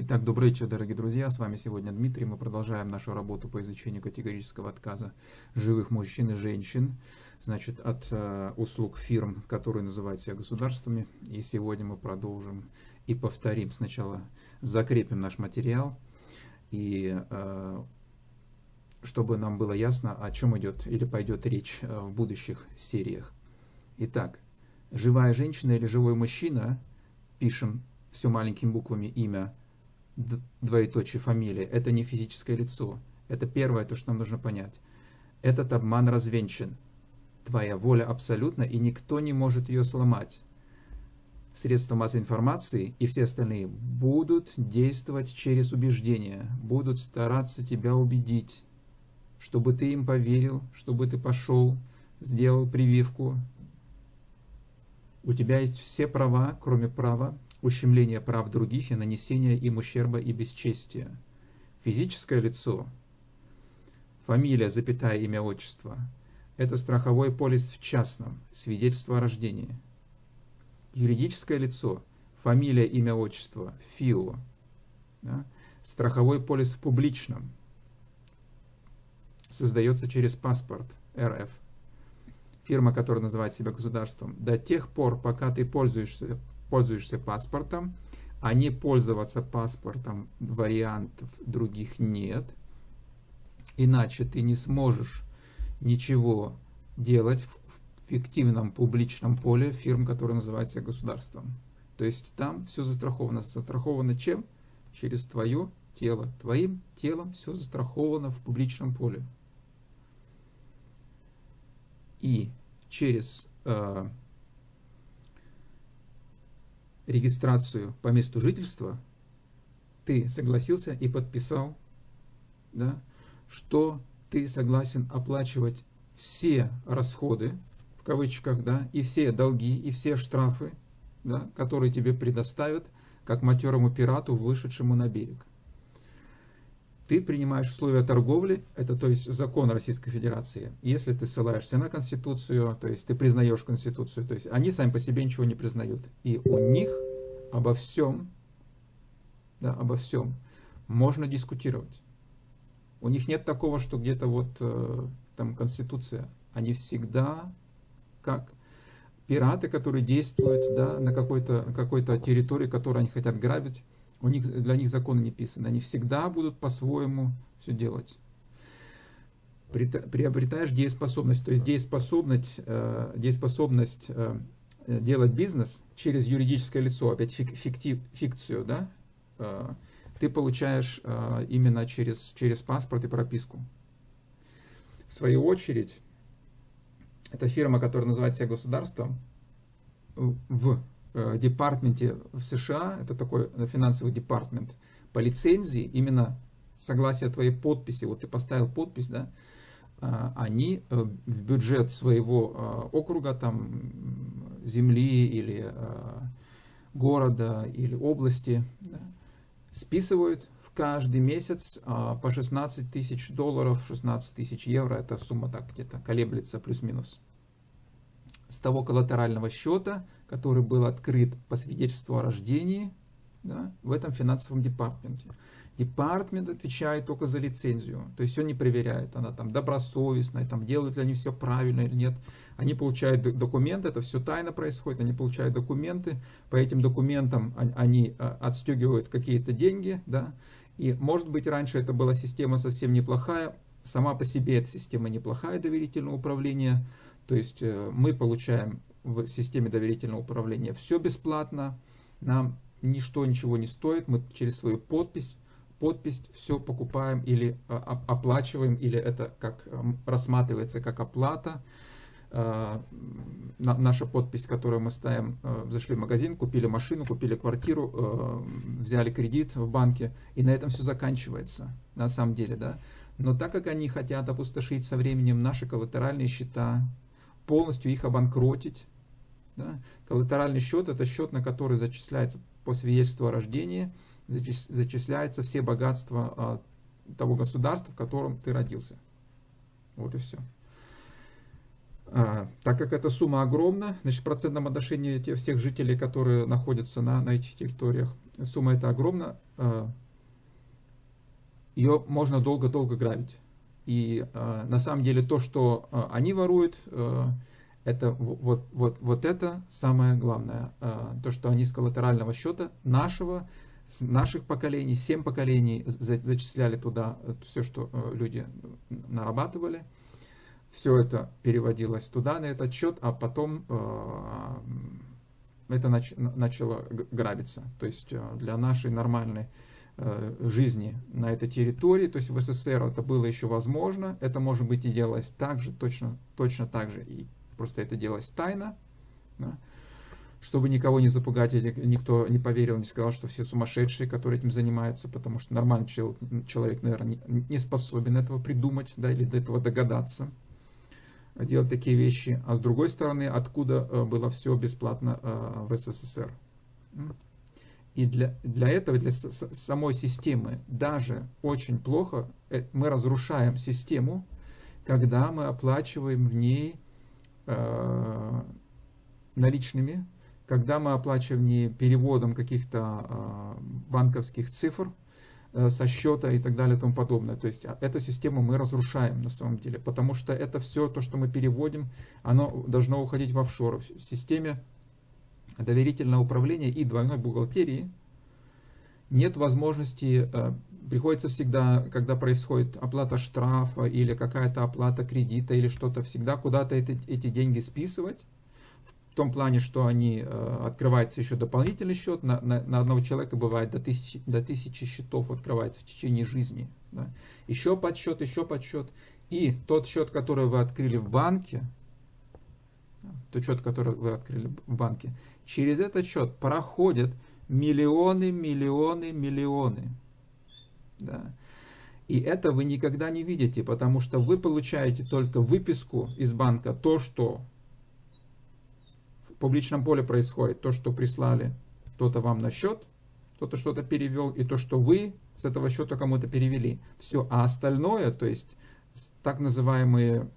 Итак, добрый вечер, дорогие друзья. С вами сегодня Дмитрий. Мы продолжаем нашу работу по изучению категорического отказа живых мужчин и женщин, значит, от э, услуг фирм, которые называют себя государствами. И сегодня мы продолжим и повторим. Сначала закрепим наш материал, и э, чтобы нам было ясно, о чем идет или пойдет речь э, в будущих сериях. Итак, живая женщина или живой мужчина, пишем все маленькими буквами имя двоеточие фамилия, это не физическое лицо. Это первое, то, что нам нужно понять. Этот обман развенчан. Твоя воля абсолютна, и никто не может ее сломать. Средства массовой информации и все остальные будут действовать через убеждения, будут стараться тебя убедить, чтобы ты им поверил, чтобы ты пошел, сделал прививку. У тебя есть все права, кроме права ущемление прав других и нанесение им ущерба и бесчестия. Физическое лицо, фамилия, запятая имя, отчество – это страховой полис в частном, свидетельство о рождении. Юридическое лицо, фамилия, имя, отчество, ФИО, да? страховой полис в публичном, создается через паспорт. РФ. Фирма, которая называет себя государством, до тех пор, пока ты пользуешься пользуешься паспортом, а не пользоваться паспортом вариантов других нет. Иначе ты не сможешь ничего делать в фиктивном публичном поле фирм, который называется государством. То есть там все застраховано. Застраховано чем? Через твое тело. Твоим телом все застраховано в публичном поле. И через э, регистрацию по месту жительства, ты согласился и подписал, да, что ты согласен оплачивать все расходы, в кавычках, да, и все долги, и все штрафы, да, которые тебе предоставят, как матерому пирату, вышедшему на берег. Ты принимаешь условия торговли, это то есть закон Российской Федерации. Если ты ссылаешься на Конституцию, то есть ты признаешь Конституцию, то есть они сами по себе ничего не признают. И у них обо всем, да, обо всем можно дискутировать. У них нет такого, что где-то вот э, там Конституция. Они всегда как пираты, которые действуют да, на какой-то какой, -то, территории, которую они хотят грабить. У них, для них законы не писаны. Они всегда будут по-своему все делать. Приобретаешь дееспособность. То есть дееспособность, э, дееспособность э, делать бизнес через юридическое лицо, опять фиктив, фикцию, да, э, ты получаешь именно через, через паспорт и прописку. В свою очередь, эта фирма, которая называет себя государством, в департменте в США, это такой финансовый департмент, по лицензии, именно согласие твоей подписи, вот ты поставил подпись, да, они в бюджет своего округа, там, земли или города или области, да, списывают в каждый месяц а, по 16 тысяч долларов, 16 тысяч евро, эта сумма так где-то колеблется плюс-минус. С того коллатерального счета, который был открыт по свидетельству о рождении да, в этом финансовом департаменте. Департмент отвечает только за лицензию, то есть он не проверяет, она там добросовестная, там делают ли они все правильно или нет. Они получают документы, это все тайно происходит, они получают документы, по этим документам они а, отстегивают какие-то деньги, да, и может быть раньше это была система совсем неплохая, сама по себе эта система неплохая доверительного управления, то есть э, мы получаем в системе доверительного управления все бесплатно, нам ничто ничего не стоит, мы через свою подпись подпись все покупаем или а, оплачиваем, или это как рассматривается как оплата. А, наша подпись, которую мы ставим, а, зашли в магазин, купили машину, купили квартиру, взяли кредит в банке, и на этом все заканчивается, на самом деле, да. Но так как они хотят опустошить со временем наши коллатеральные счета, полностью их обанкротить, да, коллатеральный счет это счет, на который зачисляется по свидетельству о рождении, зачисляются все богатства того государства, в котором ты родился. Вот и все. А, так как эта сумма огромна, значит, в процентном отношении тех всех жителей, которые находятся на, на этих территориях, сумма эта огромна, а, ее можно долго-долго грабить. И а, на самом деле то, что а, они воруют, а, это вот, вот, вот это самое главное. А, то, что они с коллатерального счета нашего, с наших поколений, семь поколений за, зачисляли туда все, что а, люди нарабатывали – все это переводилось туда, на этот счет, а потом э, это нач, начало грабиться. То есть э, для нашей нормальной э, жизни на этой территории, то есть в СССР это было еще возможно, это может быть и делалось так же, точно, точно так же, и просто это делалось тайно, да, чтобы никого не запугать, никто не поверил, не сказал, что все сумасшедшие, которые этим занимаются, потому что нормальный человек, наверное, не способен этого придумать, да, или до этого догадаться делать такие вещи, а с другой стороны, откуда э, было все бесплатно э, в СССР. И для, для этого, для самой системы, даже очень плохо, э, мы разрушаем систему, когда мы оплачиваем в ней наличными, когда мы оплачиваем не переводом каких-то э, банковских цифр, Э, со счета и так далее и тому подобное. То есть а, эту систему мы разрушаем на самом деле, потому что это все то, что мы переводим, оно должно уходить в офшор. В системе доверительного управления и двойной бухгалтерии нет возможности, э, приходится всегда, когда происходит оплата штрафа или какая-то оплата кредита или что-то, всегда куда-то эти, эти деньги списывать, том плане, что они э, открывается еще дополнительный счет, на, на, на одного человека бывает до тысячи, до тысячи счетов открывается в течение жизни. Да? Еще подсчет, еще подсчет. И тот счет, который вы открыли в банке, тот счет, который вы открыли в банке, через этот счет проходят миллионы, миллионы, миллионы. Да. И это вы никогда не видите, потому что вы получаете только выписку из банка, то, что публичном поле происходит то, что прислали кто-то вам на счет, кто-то что-то перевел, и то, что вы с этого счета кому-то перевели. Все. А остальное, то есть так называемые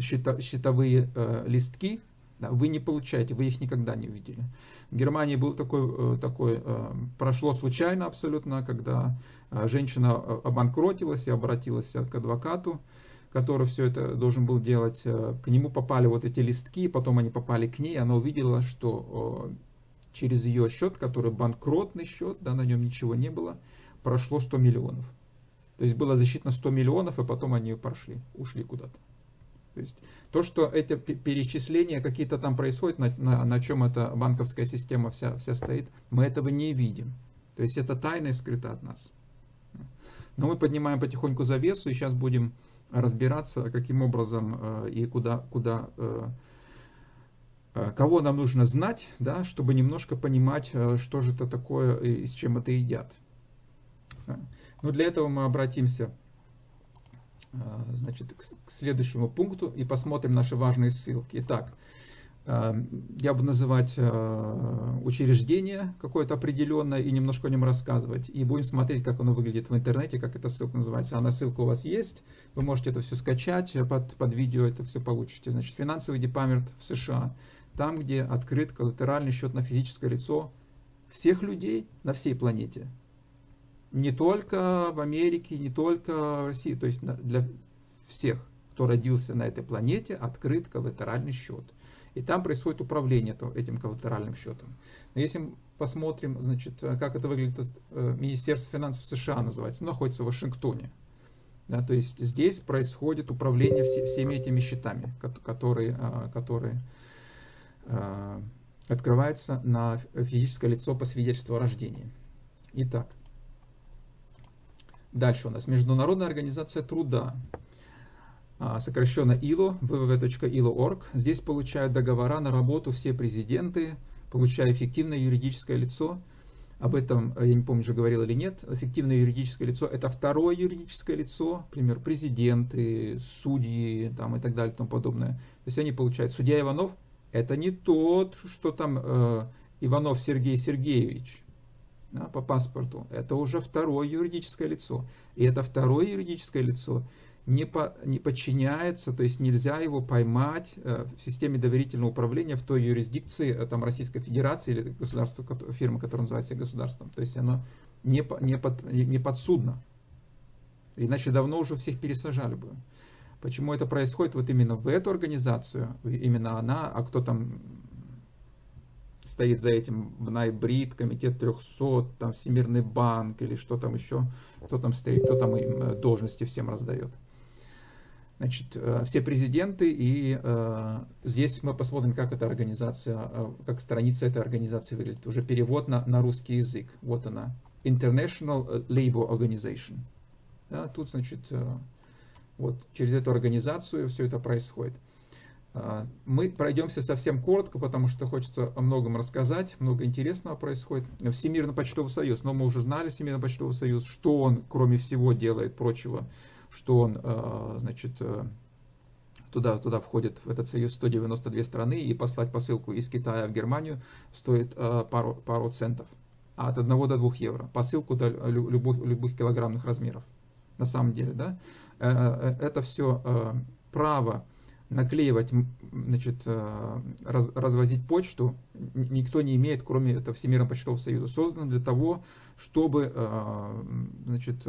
счета, счетовые э, листки, да, вы не получаете, вы их никогда не увидели. Германии был такой, э, такой э, прошло случайно абсолютно, когда э, женщина обанкротилась и обратилась к адвокату, который все это должен был делать, к нему попали вот эти листки, потом они попали к ней, она увидела, что через ее счет, который банкротный счет, да, на нем ничего не было, прошло 100 миллионов. То есть было засчитано 100 миллионов, и потом они прошли, ушли куда-то. То есть то, что эти перечисления какие-то там происходят, на, на, на чем эта банковская система вся, вся стоит, мы этого не видим. То есть это тайна и скрыто от нас. Но мы поднимаем потихоньку завесу, и сейчас будем разбираться, каким образом э, и куда, куда э, э, кого нам нужно знать, да, чтобы немножко понимать, что же это такое и с чем это едят. Но для этого мы обратимся значит, к следующему пункту и посмотрим наши важные ссылки. Итак, Эм, я буду называть э, учреждение какое-то определенное и немножко о нем рассказывать. И будем смотреть, как оно выглядит в интернете, как эта ссылка называется. Она ссылка у вас есть, вы можете это все скачать, э, под, под видео это все получите. Значит, финансовый департамент в США, там, где открыт коллатеральный счет на физическое лицо всех людей на всей планете. Не только в Америке, не только в России, то есть для всех, кто родился на этой планете, открыт коллатеральный счет. И там происходит управление этим коллатеральным счетом. Но если посмотрим, значит, э, как это выглядит, э, Министерство финансов США называется, находится в Вашингтоне. Да, то есть здесь происходит управление все, всеми этими счетами, которые, э, которые открываются на физическое лицо по свидетельству о рождении. Итак, дальше у нас Международная организация труда. А, сокращенно ILO, www.ilo.org. Здесь получают договора на работу все президенты, получая эффективное юридическое лицо. Об этом, э, я не помню, уже говорил или нет. Эффективное юридическое лицо – это второе юридическое лицо, например, президенты, судьи там, и так далее и тому подобное. То есть они получают. Судья Иванов – это не тот, что там э, Иванов Сергей Сергеевич да, по паспорту. Это уже второе юридическое лицо. И это второе юридическое лицо – не, по, не подчиняется, то есть нельзя его поймать э, в системе доверительного управления в той юрисдикции э, там, Российской Федерации или государства, фирмы, которая называется государством. То есть оно не, не, под, не подсудно. Иначе давно уже всех пересажали бы. Почему это происходит вот именно в эту организацию, именно она, а кто там стоит за этим, Найбрид, Комитет 300, там Всемирный банк или что там еще, кто там стоит, кто там им э, должности всем раздает. Значит, э, все президенты, и э, здесь мы посмотрим, как эта организация, э, как страница этой организации выглядит. Уже перевод на, на русский язык. Вот она. International Labour Organization. Да, тут, значит, вот через эту организацию все это происходит. Э, мы пройдемся совсем коротко, потому что хочется о многом рассказать, много интересного происходит. Всемирный почтовый союз, но мы уже знали Всемирный почтовый союз, что он, кроме всего, делает прочего, что он, э, значит, э, туда, туда входит в этот союз 192 страны, и послать посылку из Китая в Германию стоит э, пару, пару центов, а от 1 до 2 евро. Посылку до любых, любых килограммных размеров, на самом деле, да. Это все право наклеивать, значит, раз, развозить почту никто не имеет, кроме этого Всемирного почтового союза. Создан для того, чтобы, значит,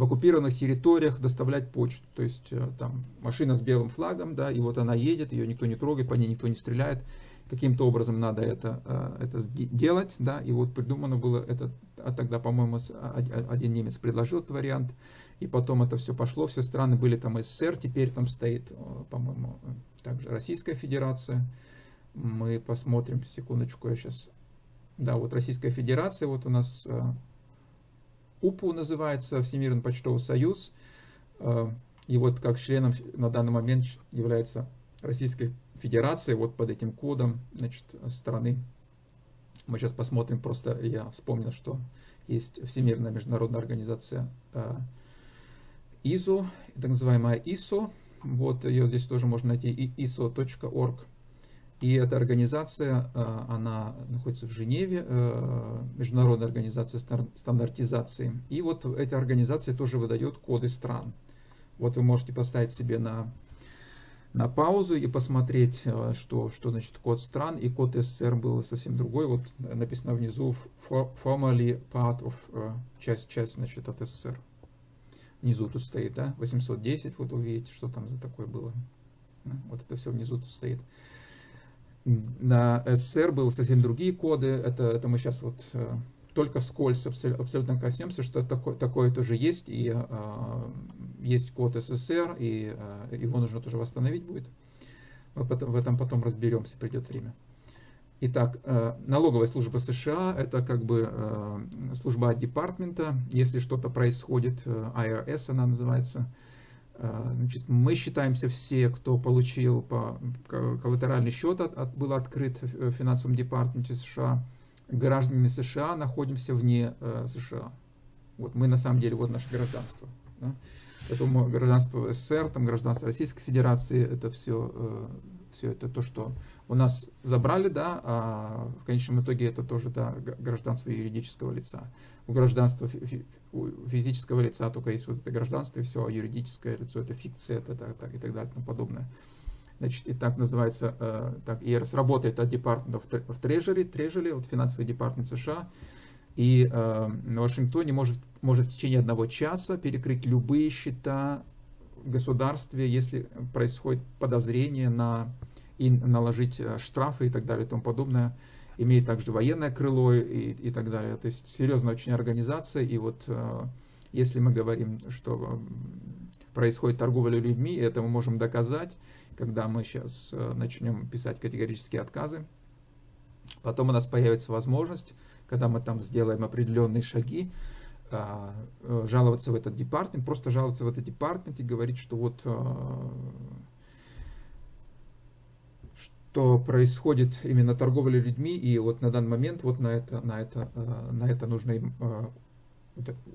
в оккупированных территориях доставлять почту. То есть э, там машина с белым флагом, да, и вот она едет, ее никто не трогает, по ней никто не стреляет. Каким-то образом надо это, э, это делать, да, и вот придумано было это, а тогда, по-моему, один немец предложил этот вариант, и потом это все пошло, все страны были там СССР, теперь там стоит, э, по-моему, также Российская Федерация. Мы посмотрим, секундочку, я сейчас... Да, вот Российская Федерация, вот у нас УПУ называется, Всемирный почтовый союз. Э, и вот как членом на данный момент является Российская Федерация, вот под этим кодом значит, страны. Мы сейчас посмотрим, просто я вспомнил, что есть Всемирная международная организация ИЗО, так называемая ИСО. Вот ее здесь тоже можно найти, iso.org. И эта организация, э, она находится в Женеве, э, Международная организация стандартизации. И вот эта организация тоже выдает коды стран. Вот вы можете поставить себе на, на паузу и посмотреть, э, что, что значит код стран. И код СССР был совсем другой. Вот написано внизу formerly part of, часть, часть значит, от СССР. Внизу тут стоит, да, 810, вот вы видите, что там за такое было. Вот это все внизу тут стоит. На СССР были совсем другие коды. Это, это мы сейчас вот э, только вскользь абсолютно коснемся, что такое, такое тоже есть. И э, есть код СССР, и э, его нужно тоже восстановить будет. Мы потом, в этом потом разберемся, придет время. Итак, э, налоговая служба США – это как бы э, служба департамента. Если что-то происходит, э, IRS она называется – значит, мы считаемся все, кто получил по, коллатеральный счет, от, от, был открыт в финансовом департаменте США, гражданами США находимся вне э, США. Вот мы на самом деле, вот наше гражданство. Да? Поэтому гражданство СССР, там гражданство Российской Федерации, это все, э, все это то, что у нас забрали, да, а в конечном итоге это тоже да, гражданство юридического лица. У гражданства у физического лица только есть вот это гражданство и все, а юридическое лицо это фикция, это так, так и так далее и тому подобное. Значит, и так называется, э, так, ИРС работает от of, of Treasury, Treasury, вот финансовый департамент США, и э, в Вашингтоне может, может в течение одного часа перекрыть любые счета в государстве, если происходит подозрение на и наложить э, штрафы и так далее и тому подобное имеет также военное крыло и, и так далее. То есть серьезная очень организация. И вот э, если мы говорим, что происходит торговля людьми, это мы можем доказать, когда мы сейчас э, начнем писать категорические отказы. Потом у нас появится возможность, когда мы там сделаем определенные шаги, э, жаловаться в этот департамент, просто жаловаться в этот департамент и говорить, что вот то происходит именно торговля людьми, и вот на данный момент вот на это, на это, э, на это нужно им, э,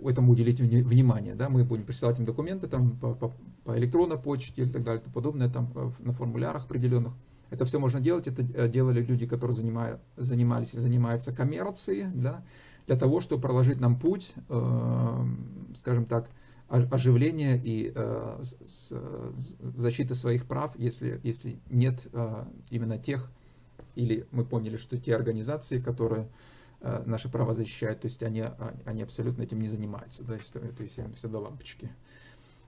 этому уделить внимание. Да? Мы будем присылать им документы там, по, по, по электронной почте и так далее, и подобное, там, э, на формулярах определенных. Это все можно делать, это делали люди, которые занимали, занимались и занимаются коммерцией, да? Для того, чтобы проложить нам путь, скажем так, оживления и защиты своих прав, если, если нет именно тех, или мы поняли, что те организации, которые наши права защищают, то есть они, они абсолютно этим не занимаются, есть, то есть им все до лампочки.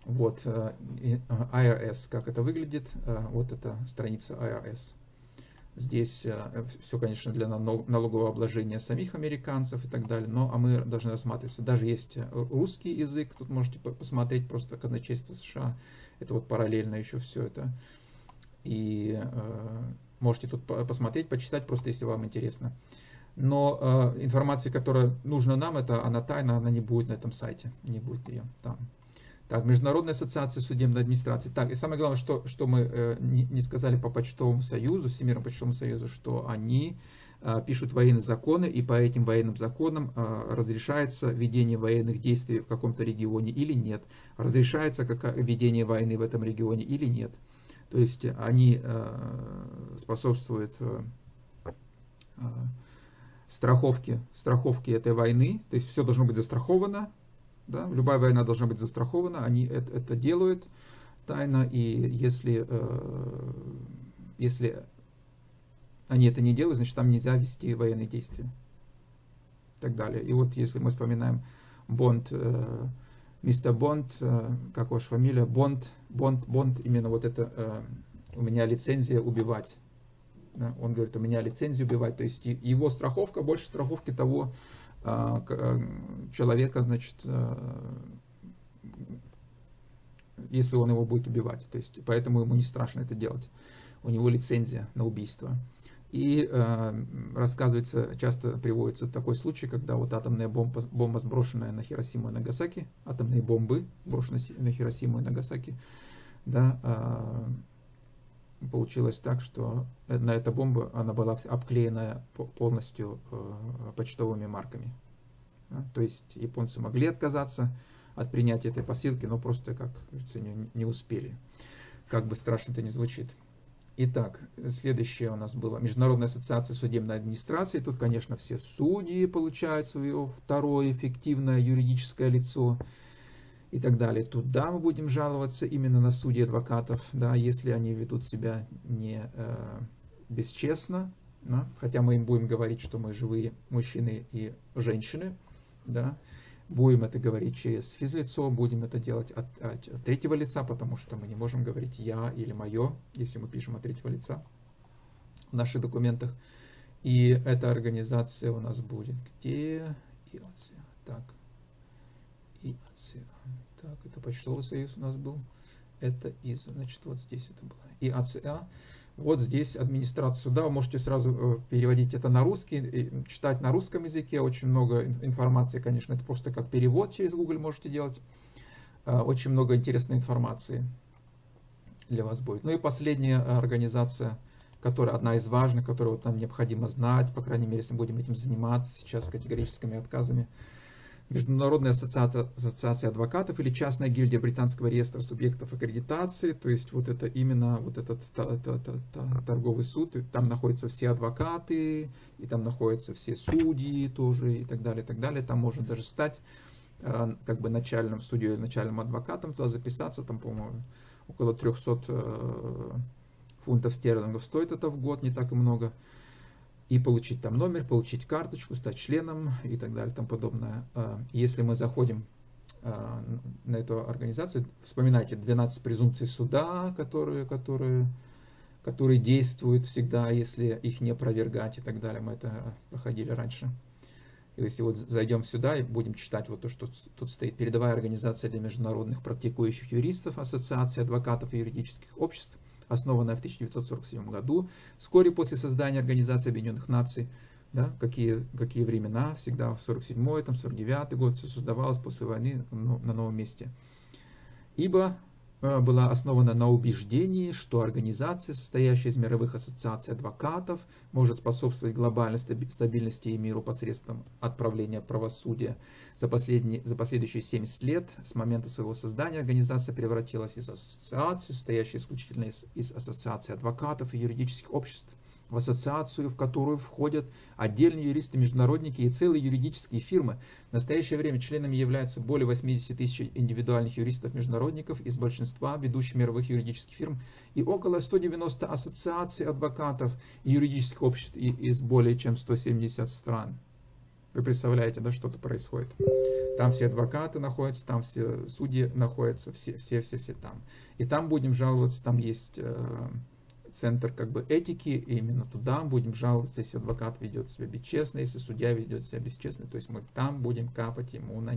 Вот, IRS, как это выглядит, вот эта страница IRS. Здесь э, все, конечно, для налогового обложения самих американцев и так далее, но а мы должны рассматриваться. Даже есть э, русский язык, тут можете посмотреть просто казначейство США, это вот параллельно еще все это. И э, можете тут посмотреть, почитать, просто если вам интересно. Но э, информация, которая нужна нам, это она тайна, она не будет на этом сайте, не будет ее там. Так, Международная ассоциация судебной администрации. Так, и самое главное, что, что мы э, не, не сказали по почтовому союзу, Всемирному почтовому союзу, что они э, пишут военные законы, и по этим военным законам э, разрешается ведение военных действий в каком-то регионе или нет. Разрешается как, ведение войны в этом регионе или нет. То есть они э, способствуют э, э, страховке, страховке этой войны, то есть все должно быть застраховано, да? Любая война должна быть застрахована, они это, это делают тайно, и если, э, если они это не делают, значит там нельзя вести военные действия. И так далее. И вот если мы вспоминаем Бонд, э, мистер Бонд, э, как ваша фамилия, Бонд, Бонд, Бонд, именно вот это, э, у меня лицензия убивать. Да? Он говорит, у меня лицензия убивать, то есть его страховка больше страховки того, человека, значит, э, если он его будет убивать. То есть, поэтому ему не страшно это делать. У него лицензия на убийство. И э, рассказывается, часто приводится такой случай, когда вот атомная бомба, бомба сброшенная на Хиросиму и Нагасаки, атомные бомбы, брошенные на Хиросиму и Нагасаки, да, э, получилось так, что на эта бомба, она была обклеена полностью э, почтовыми марками. То есть японцы могли отказаться от принятия этой посылки, но просто, как говорится, не, не успели. Как бы страшно это не звучит. Итак, следующее у нас было Международная ассоциация судебной администрации. Тут, конечно, все судьи получают свое второе эффективное юридическое лицо и так далее. Туда мы будем жаловаться именно на судьи адвокатов, да, если они ведут себя не э, бесчестно, да, хотя мы им будем говорить, что мы живые мужчины и женщины, да, будем это говорить через физлицо, будем это делать от, от, от третьего лица, потому что мы не можем говорить я или мое, если мы пишем от третьего лица в наших документах. И эта организация у нас будет где? ИАЦИА. Так. ИАЦИА. Так, это почтовый союз у нас был. Это из, значит, вот здесь это было. ИАЦИА. Вот здесь администрация суда, вы можете сразу э, переводить это на русский, читать на русском языке, очень много информации, конечно, это просто как перевод через Google можете делать, э, очень много интересной информации для вас будет. Ну и последняя организация, которая одна из важных, которую вот нам необходимо знать, по крайней мере, если мы будем этим заниматься сейчас категорическими отказами, Международная ассоциация, ассоциация адвокатов или частная гильдия британского реестра субъектов аккредитации, то есть вот это именно вот этот это, это, это, торговый суд, там находятся все адвокаты, и там находятся все судьи тоже, и так далее, и так далее. Там можно даже стать э, как бы начальным судьей, начальным адвокатом, туда записаться, там, по-моему, около 300 э, фунтов стерлингов стоит это в год, не так и много и получить там номер, получить карточку, стать членом и так далее и тому подобное. А, если мы заходим а, на эту организацию, вспоминайте 12 презумпций суда, которые, которые, которые действуют всегда, если их не опровергать и так далее. Мы это проходили раньше. Если вот зайдем сюда и будем читать вот то, что тут стоит, передовая организация для международных практикующих юристов, ассоциация адвокатов и юридических обществ, основанная в 1947 году, вскоре после создания Организации Объединенных Наций, да, какие, какие времена, всегда в 47-й, там, 49-й год все создавалось после войны на новом месте. Ибо была основана на убеждении, что организация, состоящая из мировых ассоциаций адвокатов, может способствовать глобальной стабильности и миру посредством отправления правосудия. За, последние, за последующие 70 лет с момента своего создания организация превратилась из ассоциации, состоящей исключительно из, из ассоциаций адвокатов и юридических обществ, в ассоциацию, в которую входят отдельные юристы-международники и целые юридические фирмы. В настоящее время членами являются более 80 тысяч индивидуальных юристов-международников из большинства ведущих мировых юридических фирм и около 190 ассоциаций адвокатов и юридических обществ из более чем 170 стран. Вы представляете, да, что-то происходит. Там все адвокаты находятся, там все судьи находятся, все, все, все, все там. И там будем жаловаться, там есть э, центр как бы этики, и именно туда будем жаловаться, если адвокат ведет себя бесчестно, если судья ведет себя бесчестно. То есть мы там будем капать ему на,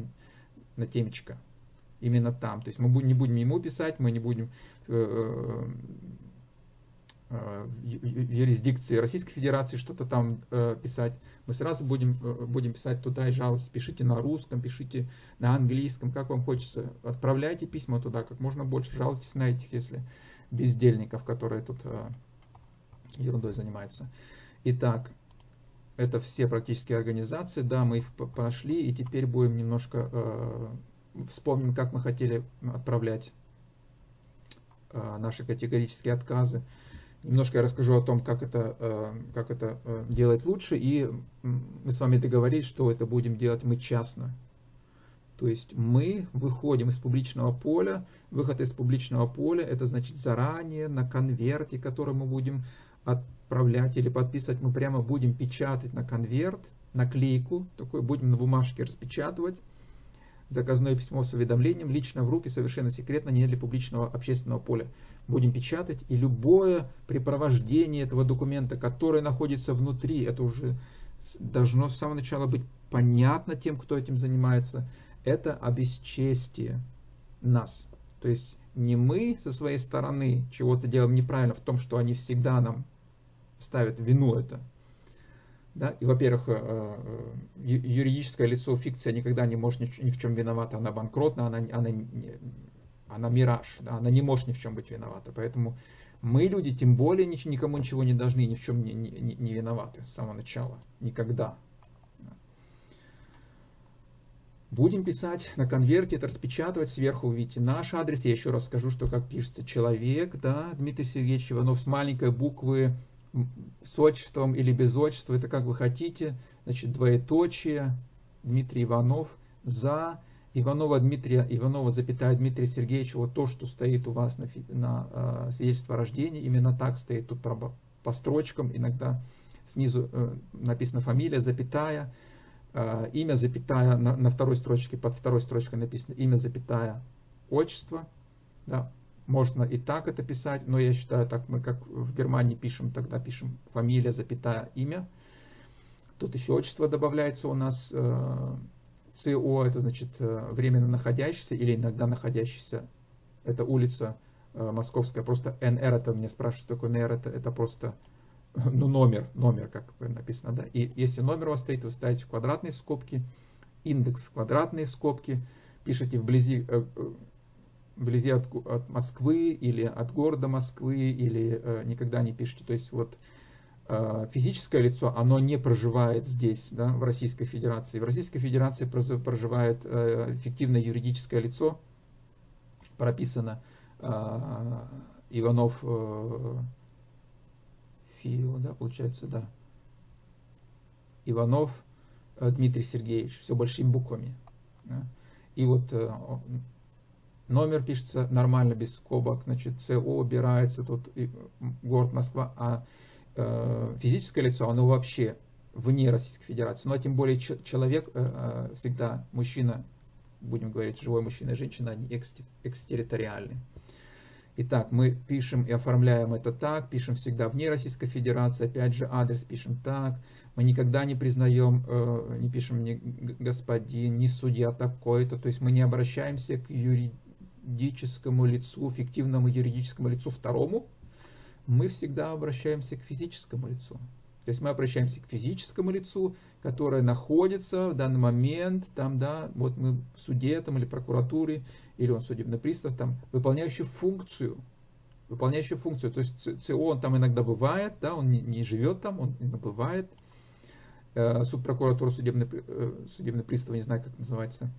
на темечко. Именно там. То есть мы не будем ему писать, мы не будем э, э, в юрисдикции Российской Федерации что-то там э, писать. Мы сразу будем, э, будем писать туда и жаловаться. Пишите на русском, пишите на английском, как вам хочется. Отправляйте письма туда как можно больше. Жалуйтесь на этих, если бездельников, которые тут э, ерундой занимаются. Итак, это все практически организации, да, мы их прошли, и теперь будем немножко э, вспомним, как мы хотели отправлять э, наши категорические отказы. Немножко я расскажу о том, как это, э, как это э, делать лучше, и мы с вами договорились, что это будем делать мы частно. То есть мы выходим из публичного поля. Выход из публичного поля, это значит заранее на конверте, который мы будем отправлять или подписывать, мы прямо будем печатать на конверт, наклейку, такой будем на бумажке распечатывать, заказное письмо с уведомлением, лично в руки, совершенно секретно, не для публичного общественного поля. Будем печатать, и любое препровождение этого документа, который находится внутри, это уже должно с самого начала быть понятно тем, кто этим занимается, это обесчестие нас. То есть не мы со своей стороны чего-то делаем неправильно в том, что они всегда нам ставят вину это. Да? И, во-первых, э, э, юридическое лицо, фикция никогда не может ни в чем виновата, она банкротна, она, она, она мираж, да? она не может ни в чем быть виновата. Поэтому мы, люди, тем более никому ничего не должны, ни в чем не, не, не виноваты с самого начала, никогда. Будем писать на конверте, это распечатывать, сверху увидите наш адрес. Я еще раз скажу, что как пишется человек, да, Дмитрий Сергеевич Иванов с маленькой буквы, с отчеством или без отчества, это как вы хотите. Значит, двоеточие, Дмитрий Иванов, за Иванова Дмитрия, Иванова запятая Дмитрия Сергеевича, вот то, что стоит у вас на, на э, свидетельство о рождении, именно так стоит тут по, строчкам, иногда снизу э, написана фамилия, запятая, имя, запятая, на, на второй строчке, под второй строчкой написано имя, запятая, отчество. Да, можно и так это писать, но я считаю, так мы как в Германии пишем, тогда пишем фамилия, запятая, имя. Тут еще отчество добавляется у нас. Э, ЦО, это значит э, временно находящийся или иногда находящийся. Это улица московская, просто НР, это мне спрашивают, что такое НР, это, это просто ну, номер, номер, как написано, да. И если номер у вас стоит, вы ставите в квадратные скобки, индекс квадратные скобки, пишите вблизи, э, э, вблизи от, от Москвы или от города Москвы, или э, никогда не пишите. То есть вот э, физическое лицо, оно не проживает здесь, да, в Российской Федерации. В Российской Федерации проживает э, фиктивное юридическое лицо, прописано э, Иванов э, Фио, да, получается, да. Иванов э, Дмитрий Сергеевич, все большими буквами. Да. И вот э, номер пишется нормально, без скобок, значит, СО убирается, тут город Москва, а э, физическое лицо, оно вообще вне Российской Федерации. Но тем более человек, всегда мужчина, будем говорить, живой мужчина и женщина, они экстерриториальны. Итак, мы пишем и оформляем это так, пишем всегда вне Российской Федерации, опять же адрес пишем так, мы никогда не признаем, э, не пишем ни господин, ни судья такой-то, то есть мы не обращаемся к юридическому лицу, фиктивному юридическому лицу второму, мы всегда обращаемся к физическому лицу. То есть мы обращаемся к физическому лицу, которое находится в данный момент, там, да, вот мы в суде там, или прокуратуре, или он судебный пристав, там, выполняющий функцию, выполняющий функцию, то есть ЦО он там иногда бывает, да, он не, не живет там, он бывает, э, субпрокуратура, судебный, э, судебный пристав, не знаю, как называется,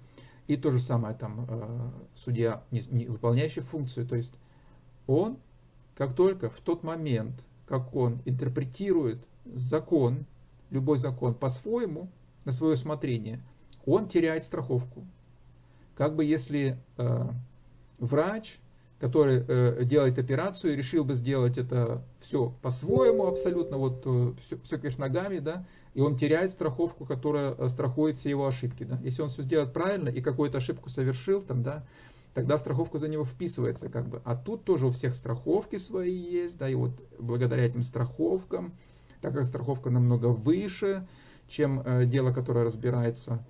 и то же самое там э, судья, не, не выполняющий функцию, то есть он, как только в тот момент, как он интерпретирует закон, любой закон по-своему, на свое усмотрение, он теряет страховку. Как бы если э, врач, который э, делает операцию, решил бы сделать это все по-своему абсолютно, вот все, все кверх ногами, да, и он теряет страховку, которая э, страхует все его ошибки. Да. Если он все сделает правильно и какую-то ошибку совершил, там, да, тогда страховка за него вписывается. Как бы. А тут тоже у всех страховки свои есть, да, и вот благодаря этим страховкам, так как страховка намного выше, чем э, дело, которое разбирается,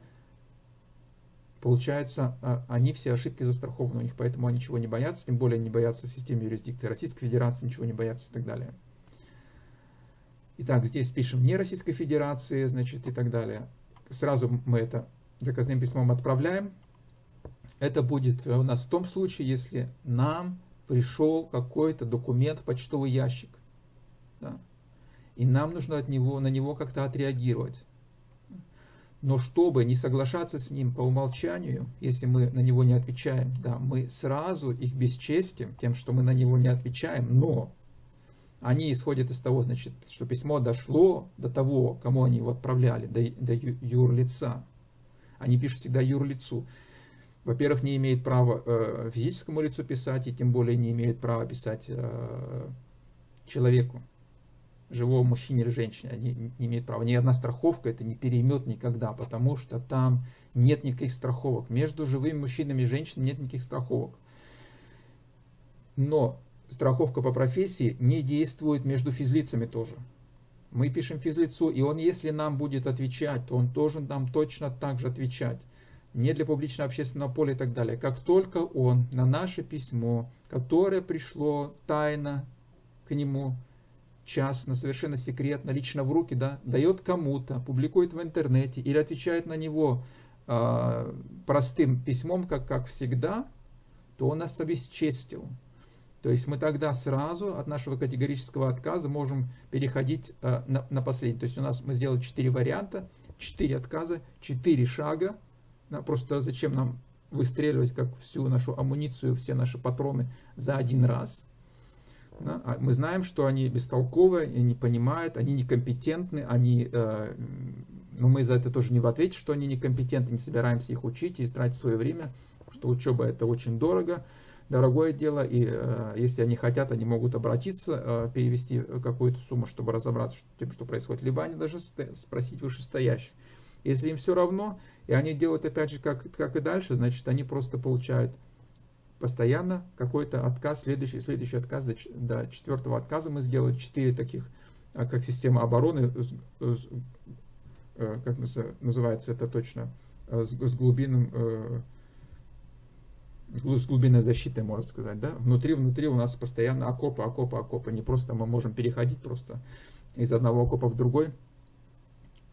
получается, э, они все ошибки застрахованы у них, поэтому они ничего не боятся, тем более не боятся в системе юрисдикции Российской Федерации, ничего не боятся и так далее. Итак, здесь пишем не Российской Федерации, значит, и так далее. Сразу мы это заказным письмом отправляем. Это будет у нас в том случае, если нам пришел какой-то документ в почтовый ящик. Да? И нам нужно от него, на него как-то отреагировать. Но чтобы не соглашаться с ним по умолчанию, если мы на него не отвечаем, да, мы сразу их бесчестим тем, что мы на него не отвечаем, но они исходят из того, значит, что письмо дошло до того, кому они его отправляли, до, до юрлица. Они пишут всегда юрлицу во-первых, не имеет права э, физическому лицу писать, и тем более не имеет права писать э, человеку, живому мужчине или женщине. Они не имеют права. Ни одна страховка это не переймет никогда, потому что там нет никаких страховок. Между живыми мужчинами и женщинами нет никаких страховок. Но страховка по профессии не действует между физлицами тоже. Мы пишем физлицу, и он, если нам будет отвечать, то он должен нам точно так же отвечать не для публичного общественного поля и так далее. Как только он на наше письмо, которое пришло тайно к нему, частно, совершенно секретно, лично в руки, да, дает кому-то, публикует в интернете или отвечает на него э, простым письмом, как, как всегда, то он нас обесчестил. То есть мы тогда сразу от нашего категорического отказа можем переходить э, на, на последний. То есть у нас мы сделали четыре варианта, четыре отказа, четыре шага, да, просто зачем нам выстреливать как всю нашу амуницию, все наши патроны за один раз. Да? А мы знаем, что они бестолковые, они не понимают, они некомпетентны, они, э, но мы за это тоже не в ответе, что они некомпетентны, не собираемся их учить и тратить свое время, что учеба это очень дорого, дорогое дело, и э, если они хотят, они могут обратиться, э, перевести какую-то сумму, чтобы разобраться с тем, что происходит, либо они даже спросить вышестоящих. Если им все равно, и они делают опять же как, как и дальше, значит они просто получают постоянно какой-то отказ, следующий, следующий отказ, до, до четвертого отказа мы сделали. Четыре таких, а, как система обороны, э, как называется это точно, э, с, глубинным э, с глубинной защитой, можно сказать, да, внутри, внутри у нас постоянно окопы, окопы, окопы, не просто мы можем переходить просто из одного окопа в другой,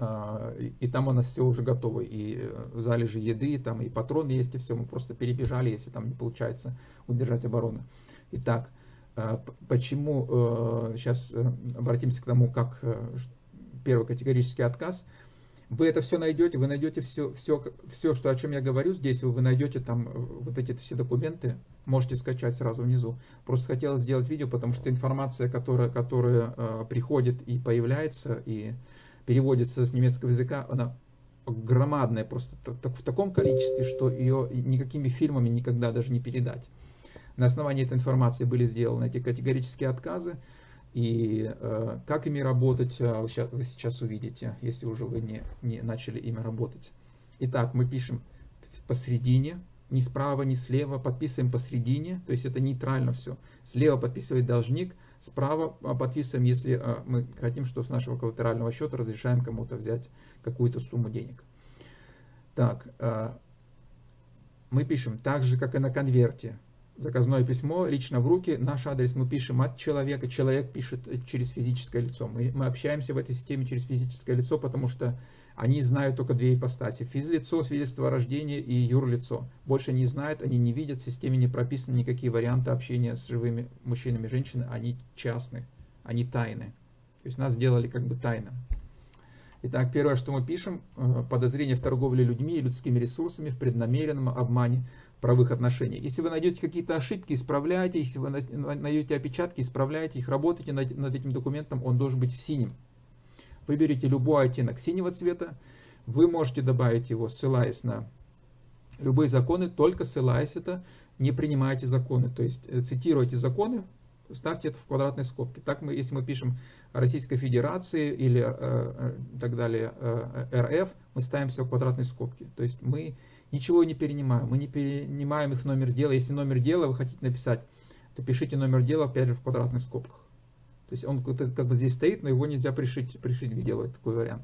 и там у нас все уже готово, и э, залежи еды, там и патроны есть, и все, мы просто перебежали, если там не получается удержать оборону. Итак, а, почему, сейчас э, э, обратимся к тому, как первый категорический отказ, вы это все найдете, вы найдете все, все, все, что, о чем я говорю здесь, вы, найдете там вот эти все документы, можете скачать сразу внизу. Просто хотелось сделать видео, потому что информация, которая, которая приходит и появляется, и переводится с немецкого языка, она громадная просто в таком количестве, что ее никакими фильмами никогда даже не передать. На основании этой информации были сделаны эти категорические отказы, и э, как ими работать, э, вы, сейчас, вы сейчас увидите, если уже вы не, не начали ими работать. Итак, мы пишем посередине, ни справа, ни слева, подписываем посередине, то есть это нейтрально все. Слева подписывает должник, Справа подписываем, если а, мы хотим, что с нашего коллатерального счета разрешаем кому-то взять какую-то сумму денег. Так, а, мы пишем так же, как и на конверте. Заказное письмо лично в руки, наш адрес мы пишем от человека, человек пишет через физическое лицо. Мы, мы общаемся в этой системе через физическое лицо, потому что они знают только две ипостаси. Физлицо, свидетельство о рождении и юрлицо. Больше не знают, они не видят, в системе не прописаны никакие варианты общения с живыми мужчинами и женщинами. Они частны, они тайны. То есть нас сделали как бы тайно. Итак, первое, что мы пишем, э, подозрение в торговле людьми и людскими ресурсами в преднамеренном обмане правовых отношениях. Если вы найдете какие-то ошибки, исправляйте. Если вы найдете опечатки, исправляйте их, работайте над, над этим документом, он должен быть в синем. Выберите любой оттенок синего цвета. Вы можете добавить его, ссылаясь на любые законы, только ссылаясь это, не принимайте законы. То есть э, цитируйте законы, ставьте это в квадратной скобке. Так мы, если мы пишем Российской Федерации или э, э, так далее, э, РФ, мы ставим все в квадратной скобке. То есть мы ничего не перенимаем, мы не перенимаем их номер дела. Если номер дела вы хотите написать, то пишите номер дела опять же в квадратных скобках. То есть он как бы здесь стоит, но его нельзя пришить, пришить к делу, такой вариант.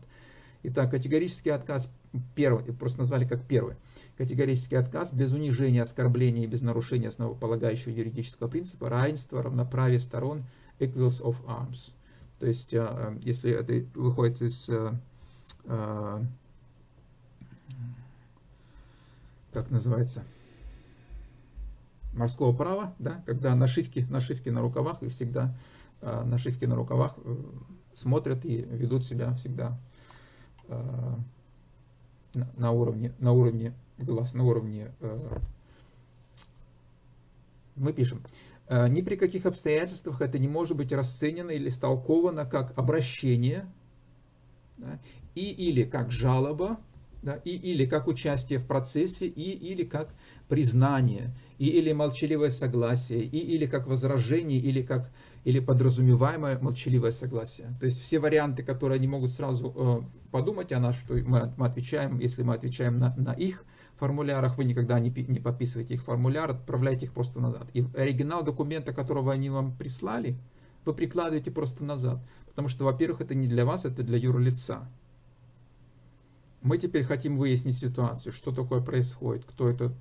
Итак, категорический отказ первый, просто назвали как первый. Категорический отказ без унижения, оскорбления и без нарушения основополагающего юридического принципа равенства, равноправия сторон, equals of arms. То есть, э, э, если это выходит из э, как называется, морского права, да, когда нашивки, нашивки на рукавах и всегда нашивки на рукавах смотрят и ведут себя всегда на уровне, на уровне глаз, на уровне мы пишем, ни при каких обстоятельствах это не может быть расценено или истолковано как обращение да, и или как жалоба, да, и или как участие в процессе, и или как признание, и или молчаливое согласие, и или как возражение, или как или подразумеваемое молчаливое согласие. То есть все варианты, которые они могут сразу э, подумать о нас, что мы, мы отвечаем, если мы отвечаем на, на их формулярах, вы никогда не, не подписываете их формуляр, отправляете их просто назад. И оригинал документа, которого они вам прислали, вы прикладываете просто назад. Потому что, во-первых, это не для вас, это для юрлица. Мы теперь хотим выяснить ситуацию, что такое происходит, кто это,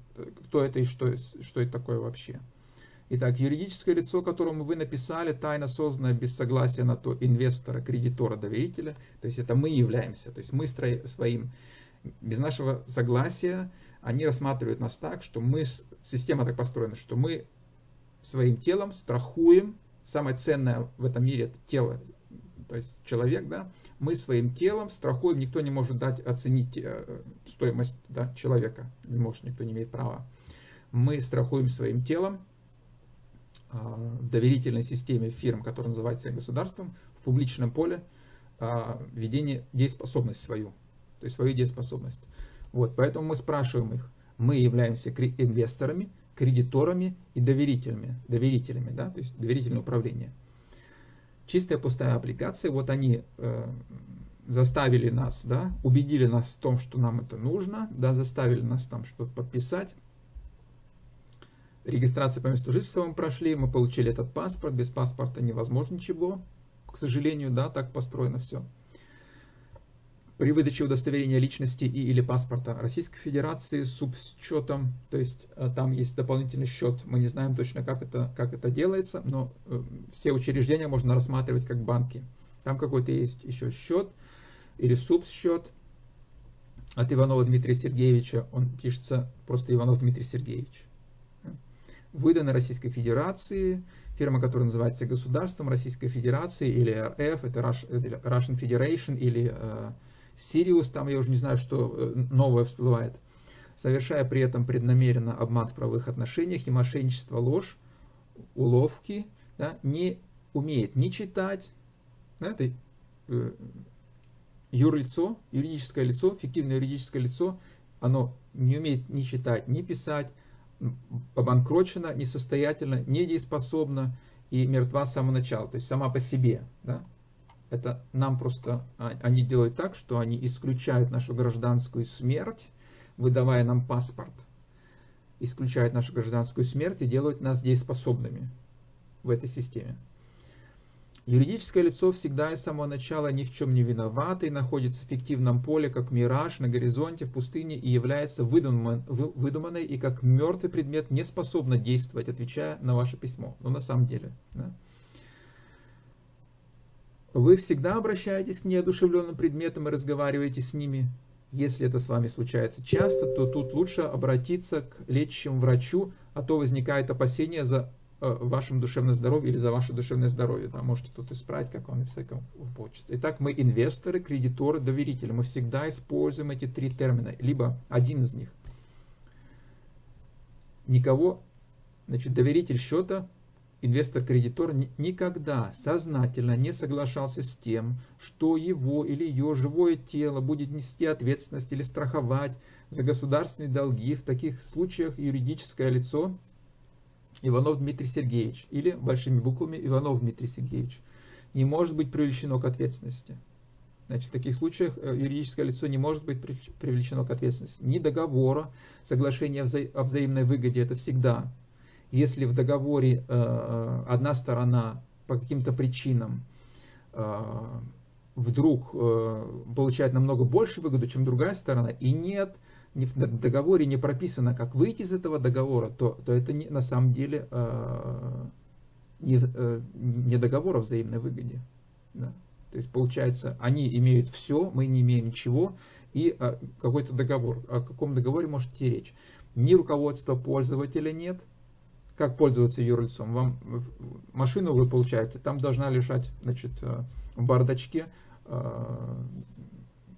кто это и что, что это такое вообще. Итак, юридическое лицо, которому вы написали, тайно созданное без согласия на то инвестора, кредитора, доверителя, то есть это мы являемся, то есть мы своим, без нашего согласия, они рассматривают нас так, что мы, система так построена, что мы своим телом страхуем, самое ценное в этом мире это тело, то есть человек, да, мы своим телом страхуем, никто не может дать, оценить э, стоимость да, человека, не может, никто не имеет права. Мы страхуем своим телом доверительной системе фирм, которая называется государством, в публичном поле э, ведение дееспособность свою, то есть свою дееспособность. Вот, поэтому мы спрашиваем их, мы являемся инвесторами, кредиторами и доверителями, доверителями, да, то есть доверительное управление чистая пустая аппликация, вот они э, заставили нас, да, убедили нас в том, что нам это нужно, да, заставили нас там что-то подписать. Регистрация по месту жительства мы прошли, мы получили этот паспорт, без паспорта невозможно ничего, к сожалению, да, так построено все при выдаче удостоверения личности и или паспорта Российской Федерации с субсчетом, то есть э, там есть дополнительный счет, мы не знаем точно, как это, как это делается, но э, все учреждения можно рассматривать как банки. Там какой-то есть еще счет или субсчет от Иванова Дмитрия Сергеевича, он пишется просто Иванов Дмитрий Сергеевич. Выдан Российской Федерации, фирма, которая называется государством Российской Федерации или РФ, это Russian Federation или э, Сириус, там я уже не знаю, что э, новое всплывает, совершая при этом преднамеренно обман в правовых отношениях и мошенничество, ложь, уловки, да, не умеет ни читать, да, это э, юрлицо, юридическое лицо, фиктивное юридическое лицо, оно не умеет ни читать, ни писать, обанкрочено, несостоятельно, недееспособно и мертва с самого начала, то есть сама по себе. Да? Это нам просто, а, они делают так, что они исключают нашу гражданскую смерть, выдавая нам паспорт. Исключают нашу гражданскую смерть и делают нас дееспособными в этой системе. Юридическое лицо всегда и с самого начала ни в чем не виновато и находится в фиктивном поле, как мираж на горизонте в пустыне и является выдуман, выдуманной и как мертвый предмет не способна действовать, отвечая на ваше письмо. Но на самом деле. Да? Вы всегда обращаетесь к неодушевленным предметам и разговариваете с ними. Если это с вами случается часто, то тут лучше обратиться к лечащему врачу, а то возникает опасение за вашем душевном здоровье или за ваше душевное здоровье. Да, можете тут исправить, как вам как получится. Итак, мы инвесторы, кредиторы, доверители. Мы всегда используем эти три термина, либо один из них. Никого, значит, доверитель счета инвестор-кредитор никогда сознательно не соглашался с тем, что его или ее живое тело будет нести ответственность или страховать за государственные долги. В таких случаях юридическое лицо Иванов Дмитрий Сергеевич или большими буквами Иванов Дмитрий Сергеевич не может быть привлечено к ответственности. Значит, в таких случаях э, юридическое лицо не может быть привлечено к ответственности. Ни договора, соглашения о взаимной выгоде, это всегда если в договоре э, э, одна сторона по каким-то причинам вдруг получает намного больше выгоду, чем другая сторона, и нет, в договоре не прописано, как выйти из этого договора, то, то это не, на самом деле не, не договор о взаимной выгоде. Да. То есть получается, они имеют все, мы не имеем ничего, и какой-то договор. О каком договоре может идти речь? Ни руководства пользователя нет, как пользоваться юрлицом. Вам машину вы получаете, там должна лежать значит, э, в бардачке э,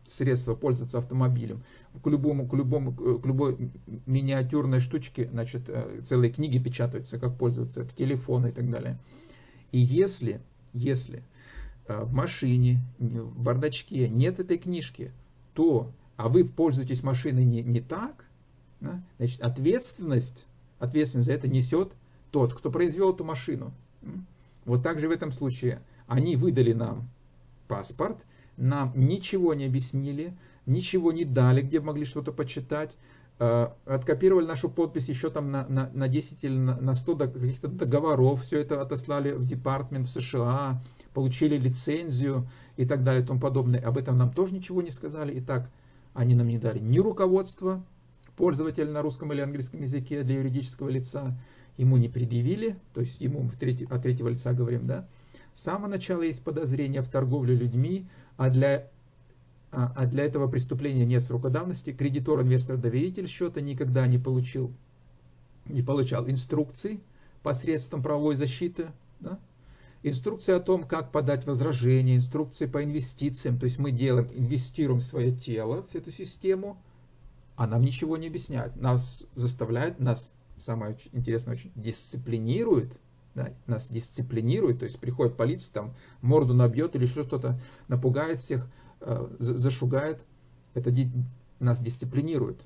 средства пользоваться автомобилем. К, любому, к, любому, к любой миниатюрной штучке значит, э, целые книги печатаются, как пользоваться, к телефону и так далее. И если, если в машине, в бардачке нет этой книжки, то, а вы пользуетесь машиной не, не так, да, значит, ответственность ответственность за это несет тот, кто произвел эту машину. Вот так же в этом случае они выдали нам паспорт, нам ничего не объяснили, ничего не дали, где могли что-то почитать, э, откопировали нашу подпись еще там на, на, на 10 или на, на 100 каких-то договоров, все это отослали в департмент в США, получили лицензию и так далее и тому подобное. Об этом нам тоже ничего не сказали. Итак, они нам не дали ни руководства, пользователь на русском или английском языке для юридического лица ему не предъявили, то есть ему в треть, от третьего лица говорим, да, с самого начала есть подозрение в торговле людьми, а для, а, а для этого преступления нет срока давности. Кредитор, инвестор, доверитель счета никогда не получил, не получал инструкций посредством правовой защиты, да? инструкции о том, как подать возражение, инструкции по инвестициям, то есть мы делаем, инвестируем свое тело в эту систему, а нам ничего не объясняют. Нас заставляют, нас, самое интересное, очень дисциплинирует, да, нас дисциплинирует, то есть приходит полиция, там морду набьет или что-то, напугает всех, э, зашугает, это ди нас дисциплинирует,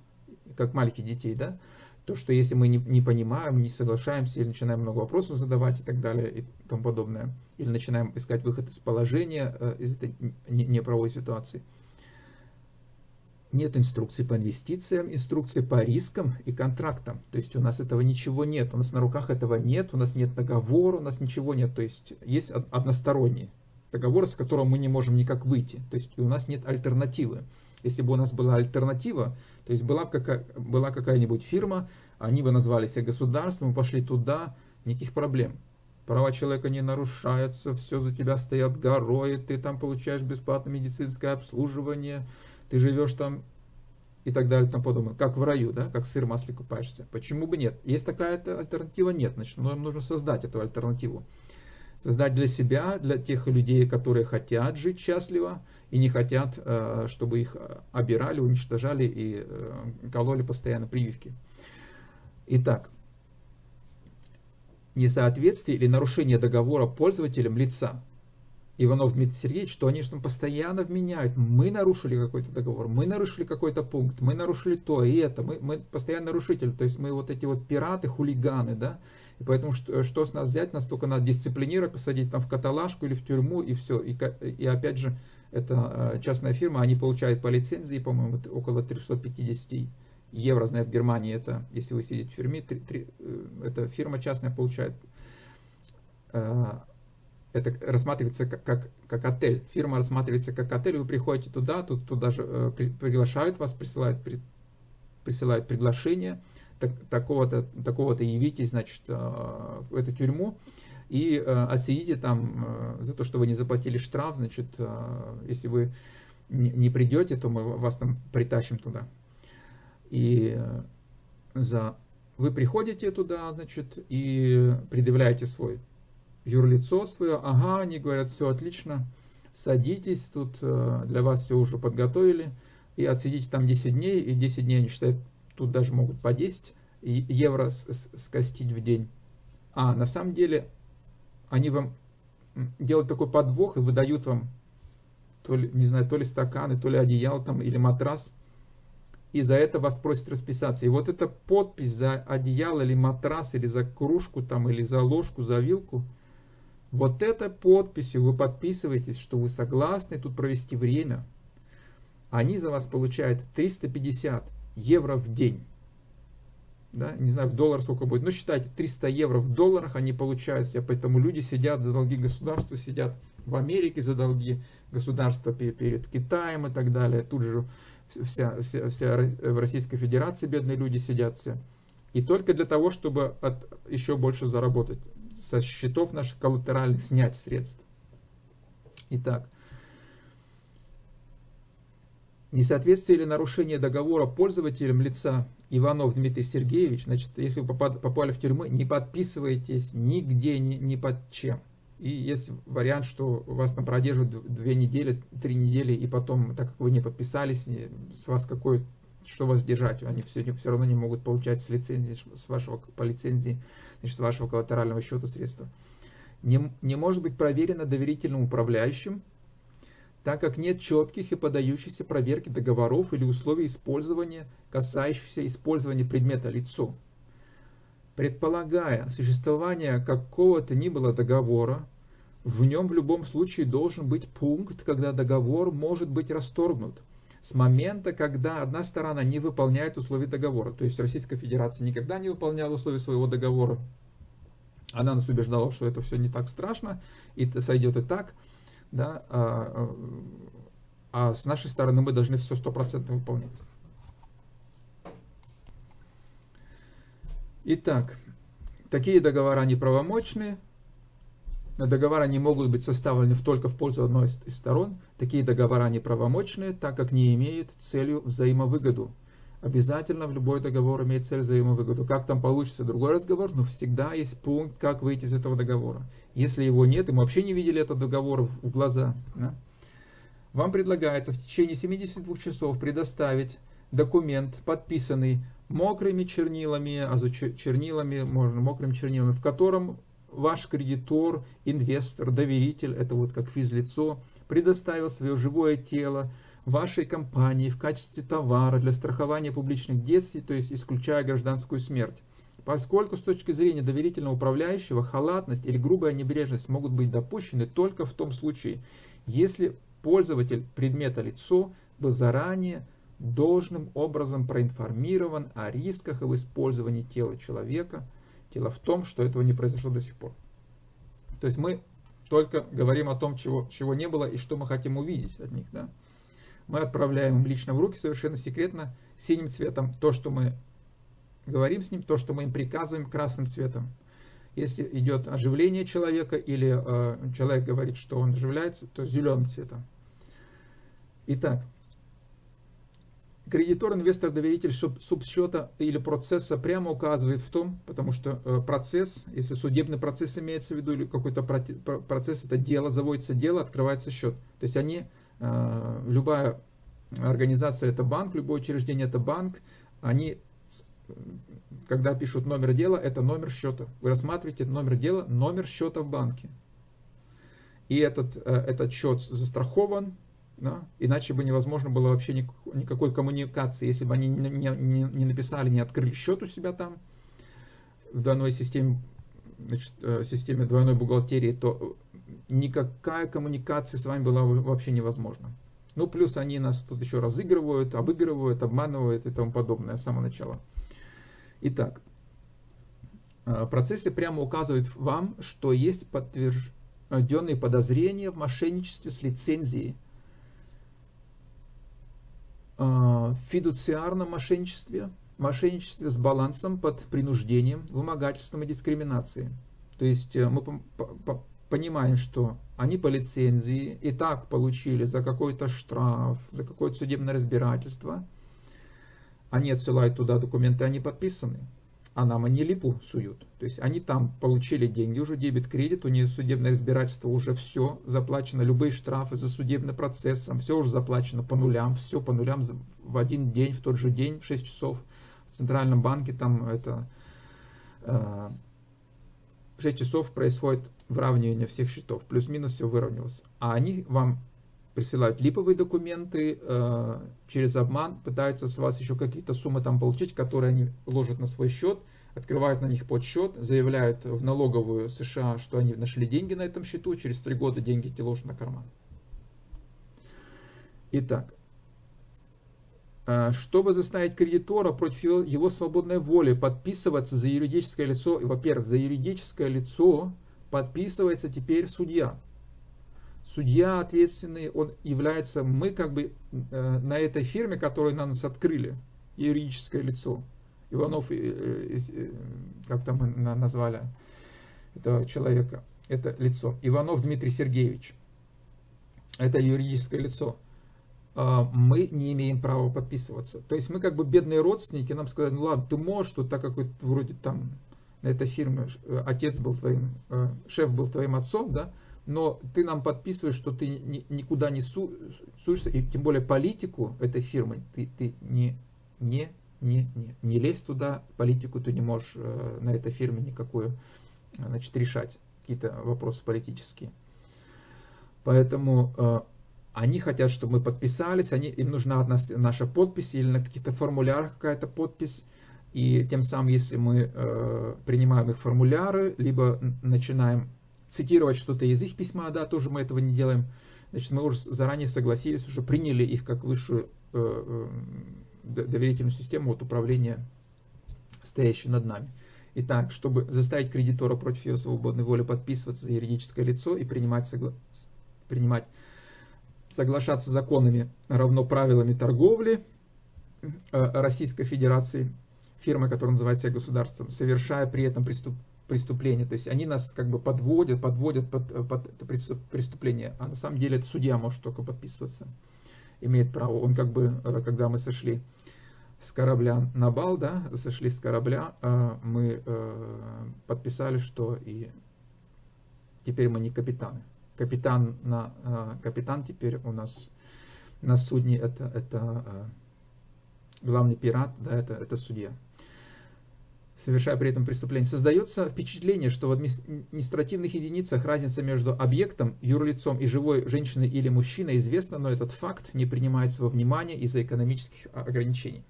как маленьких детей, да, то, что если мы не, не понимаем, не соглашаемся, или начинаем много вопросов задавать и так далее, и тому подобное, или начинаем искать выход из положения, э, из этой неправовой ситуации, нет инструкции по инвестициям, инструкции по рискам и контрактам. То есть у нас этого ничего нет, у нас на руках этого нет, у нас нет договора, у нас ничего нет. То есть есть односторонний договор, с которого мы не можем никак выйти. То есть у нас нет альтернативы. Если бы у нас была альтернатива, то есть была, какая, была какая-нибудь фирма, они бы назвали себя государством, пошли туда, никаких проблем. Права человека не нарушаются, все за тебя стоят горой, ты там получаешь бесплатное медицинское обслуживание, ты живешь там и так далее, там подобное, как в раю, да, как сыр в масле купаешься. Почему бы нет? Есть такая альтернатива? Нет. Значит, нам нужно создать эту альтернативу. Создать для себя, для тех людей, которые хотят жить счастливо и не хотят, э, чтобы их обирали, уничтожали и э, кололи постоянно прививки. Итак, несоответствие или нарушение договора пользователем лица Иванов Дмитрий Сергеевич, что они что постоянно вменяют, мы нарушили какой-то договор, мы нарушили какой-то пункт, мы нарушили то и это, мы, мы постоянно нарушитель, то есть мы вот эти вот пираты, хулиганы, да, и поэтому что, что с нас взять, нас только надо дисциплинировать, посадить там в каталажку или в тюрьму и все, и, и опять же, это э, частная фирма, они получают по лицензии, по-моему, около 350 евро, знаю, в Германии это, если вы сидите в тюрьме, 3, 3, э, эта фирма частная получает э, это рассматривается как, как, как отель. Фирма рассматривается как отель, вы приходите туда, тут туда же э, приглашают вас, присылают, при, присылают приглашение, так, такого-то такого -то явитесь, значит, э, в эту тюрьму и э, отсидите там э, за то, что вы не заплатили штраф, значит, э, если вы не, не придете, то мы вас там притащим туда. И э, за вы приходите туда, значит, и предъявляете свой юрлицо свое. Ага, они говорят, все отлично, садитесь, тут э, для вас все уже подготовили. И отсидите там 10 дней, и 10 дней они считают, тут даже могут по 10 евро скостить в день. А на самом деле они вам делают такой подвох и выдают вам то ли, не знаю, то ли стаканы, то ли одеяло там, или матрас – и за это вас просят расписаться. И вот эта подпись за одеяло или матрас, или за кружку там, или за ложку, за вилку, вот этой подписью вы подписываетесь, что вы согласны тут провести время. Они за вас получают 350 евро в день. Да? Не знаю, в доллар сколько будет. Но считайте, 300 евро в долларах они получают себе. Поэтому люди сидят за долги государства, сидят в Америке за долги государства перед Китаем и так далее. Тут же вся, вся, вся в Российской Федерации бедные люди сидят все. И только для того, чтобы от, еще больше заработать. Со счетов наших коллатеральных снять средства. Итак, несоответствие или нарушение договора пользователем лица Иванов Дмитрий Сергеевич, значит, если вы попали в тюрьму, не подписывайтесь нигде, ни, ни под чем. И есть вариант, что вас там продержат две недели, три недели, и потом, так как вы не подписались, с вас какой, что вас держать, они все, все равно не могут получать с лицензии, с вашего, по лицензии, значит, с вашего коллатерального счета средства. Не, не может быть проверено доверительным управляющим, так как нет четких и подающихся проверки договоров или условий использования, касающихся использования предмета лицо предполагая существование какого-то ни было договора, в нем в любом случае должен быть пункт, когда договор может быть расторгнут. С момента, когда одна сторона не выполняет условия договора. То есть Российская Федерация никогда не выполняла условия своего договора. Она нас убеждала, что это все не так страшно, и это сойдет и так. Да? А, а, а с нашей стороны мы должны все стопроцентно выполнять. Итак, такие договора неправомочны. Договора не могут быть составлены только в пользу одной из сторон. Такие договора неправомочны, так как не имеют целью взаимовыгоду. Обязательно в любой договор имеет цель взаимовыгоду. Как там получится другой разговор, но всегда есть пункт, как выйти из этого договора. Если его нет, и мы вообще не видели этот договор в глаза, да? вам предлагается в течение 72 часов предоставить документ, подписанный мокрыми чернилами, а за чернилами можно мокрыми чернилами, в котором ваш кредитор, инвестор, доверитель, это вот как физлицо, предоставил свое живое тело вашей компании в качестве товара для страхования публичных действий, то есть исключая гражданскую смерть. Поскольку с точки зрения доверительного управляющего халатность или грубая небрежность могут быть допущены только в том случае, если пользователь предмета лицо был заранее должным образом проинформирован о рисках в использовании тела человека. Дело в том, что этого не произошло до сих пор. То есть мы только говорим о том, чего, чего не было и что мы хотим увидеть от них. Да? Мы отправляем им лично в руки совершенно секретно синим цветом то, что мы говорим с ним, то, что мы им приказываем красным цветом. Если идет оживление человека или э, человек говорит, что он оживляется, то зеленым цветом. Итак, Кредитор, инвестор, доверитель субсчета или процесса прямо указывает в том, потому что э, процесс, если судебный процесс имеется в виду, или какой-то процесс, это дело, заводится дело, открывается счет. То есть они, э, любая организация это банк, любое учреждение это банк, они, когда пишут номер дела, это номер счета. Вы рассматриваете номер дела, номер счета в банке. И этот, э, этот счет застрахован, да? Иначе бы невозможно было вообще никакой коммуникации, если бы они не, не, не написали, не открыли счет у себя там в двойной системе, значит, э, системе двойной бухгалтерии, то никакая коммуникация с вами была вообще невозможна. Ну, плюс они нас тут еще разыгрывают, обыгрывают, обманывают и тому подобное с самого начала. Итак, э, в процессе прямо указывает вам, что есть подтвержденные подозрения в мошенничестве с лицензией в фидуциарном мошенничестве, мошенничестве с балансом под принуждением, вымогательством и дискриминацией. То есть э, мы понимаем, что они по лицензии и так получили за какой-то штраф, за какое-то судебное разбирательство. Они отсылают туда документы, они подписаны. А нам они суют. То есть они там получили деньги, уже дебет-кредит, у нее судебное разбирательство уже все заплачено, любые штрафы за судебный процесс, там все уже заплачено по нулям, все по нулям в один день, в тот же день, в 6 часов. В Центральном банке там это э, в 6 часов происходит выравнивание всех счетов, плюс-минус все выровнялось. А они вам присылают липовые документы, э, через обман пытаются с вас еще какие-то суммы там получить, которые они ложат на свой счет, открывают на них подсчет, заявляют в налоговую США, что они нашли деньги на этом счету, через три года деньги эти ложат на карман. Итак, э, чтобы заставить кредитора против его свободной воли подписываться за юридическое лицо, во-первых, за юридическое лицо подписывается теперь судья судья ответственный, он является, мы как бы э, на этой фирме, которую на нас открыли, юридическое лицо. Иванов, э, э, как там мы назвали этого человека, это лицо. Иванов Дмитрий Сергеевич. Это юридическое лицо. Э, мы не имеем права подписываться. То есть мы как бы бедные родственники, нам сказали, ну ладно, ты можешь, тут так как вроде там на этой фирме отец был твоим, шеф был твоим отцом, да, но ты нам подписываешь, что ты ни, никуда не су, суешься, и тем более политику этой фирмы, ты, ты не, не, не, не, не лезь туда, политику ты не можешь э, на этой фирме никакую значит, решать, какие-то вопросы политические. Поэтому э, они хотят, чтобы мы подписались, они, им нужна одна наша подпись или на каких-то формулярах какая-то подпись. И тем самым, если мы э, принимаем их формуляры, либо начинаем цитировать что-то из их письма, да, тоже мы этого не делаем. Значит, мы уже заранее согласились, уже приняли их как высшую э, э, доверительную систему от управления, стоящую над нами. Итак, чтобы заставить кредитора против его свободной воли подписываться за юридическое лицо и принимать, согла... принимать соглашаться законами равно правилами торговли э, Российской Федерации, фирма, которая называется государством, совершая при этом преступ преступление. То есть они нас как бы подводят, подводят под, э, под это преступление. А на самом деле это судья может только подписываться. Имеет право. Он как бы, э, когда мы сошли с корабля на бал, да, сошли с корабля, э, мы подписали, что и теперь мы не капитаны. Капитан, на, капитан теперь у нас на судне это, это главный пират, да, это, это судья совершая при этом преступление, создается впечатление, что в административных единицах разница между объектом, юрлицом и живой женщиной или мужчиной известна, но этот факт не принимается во внимание из-за экономических ограничений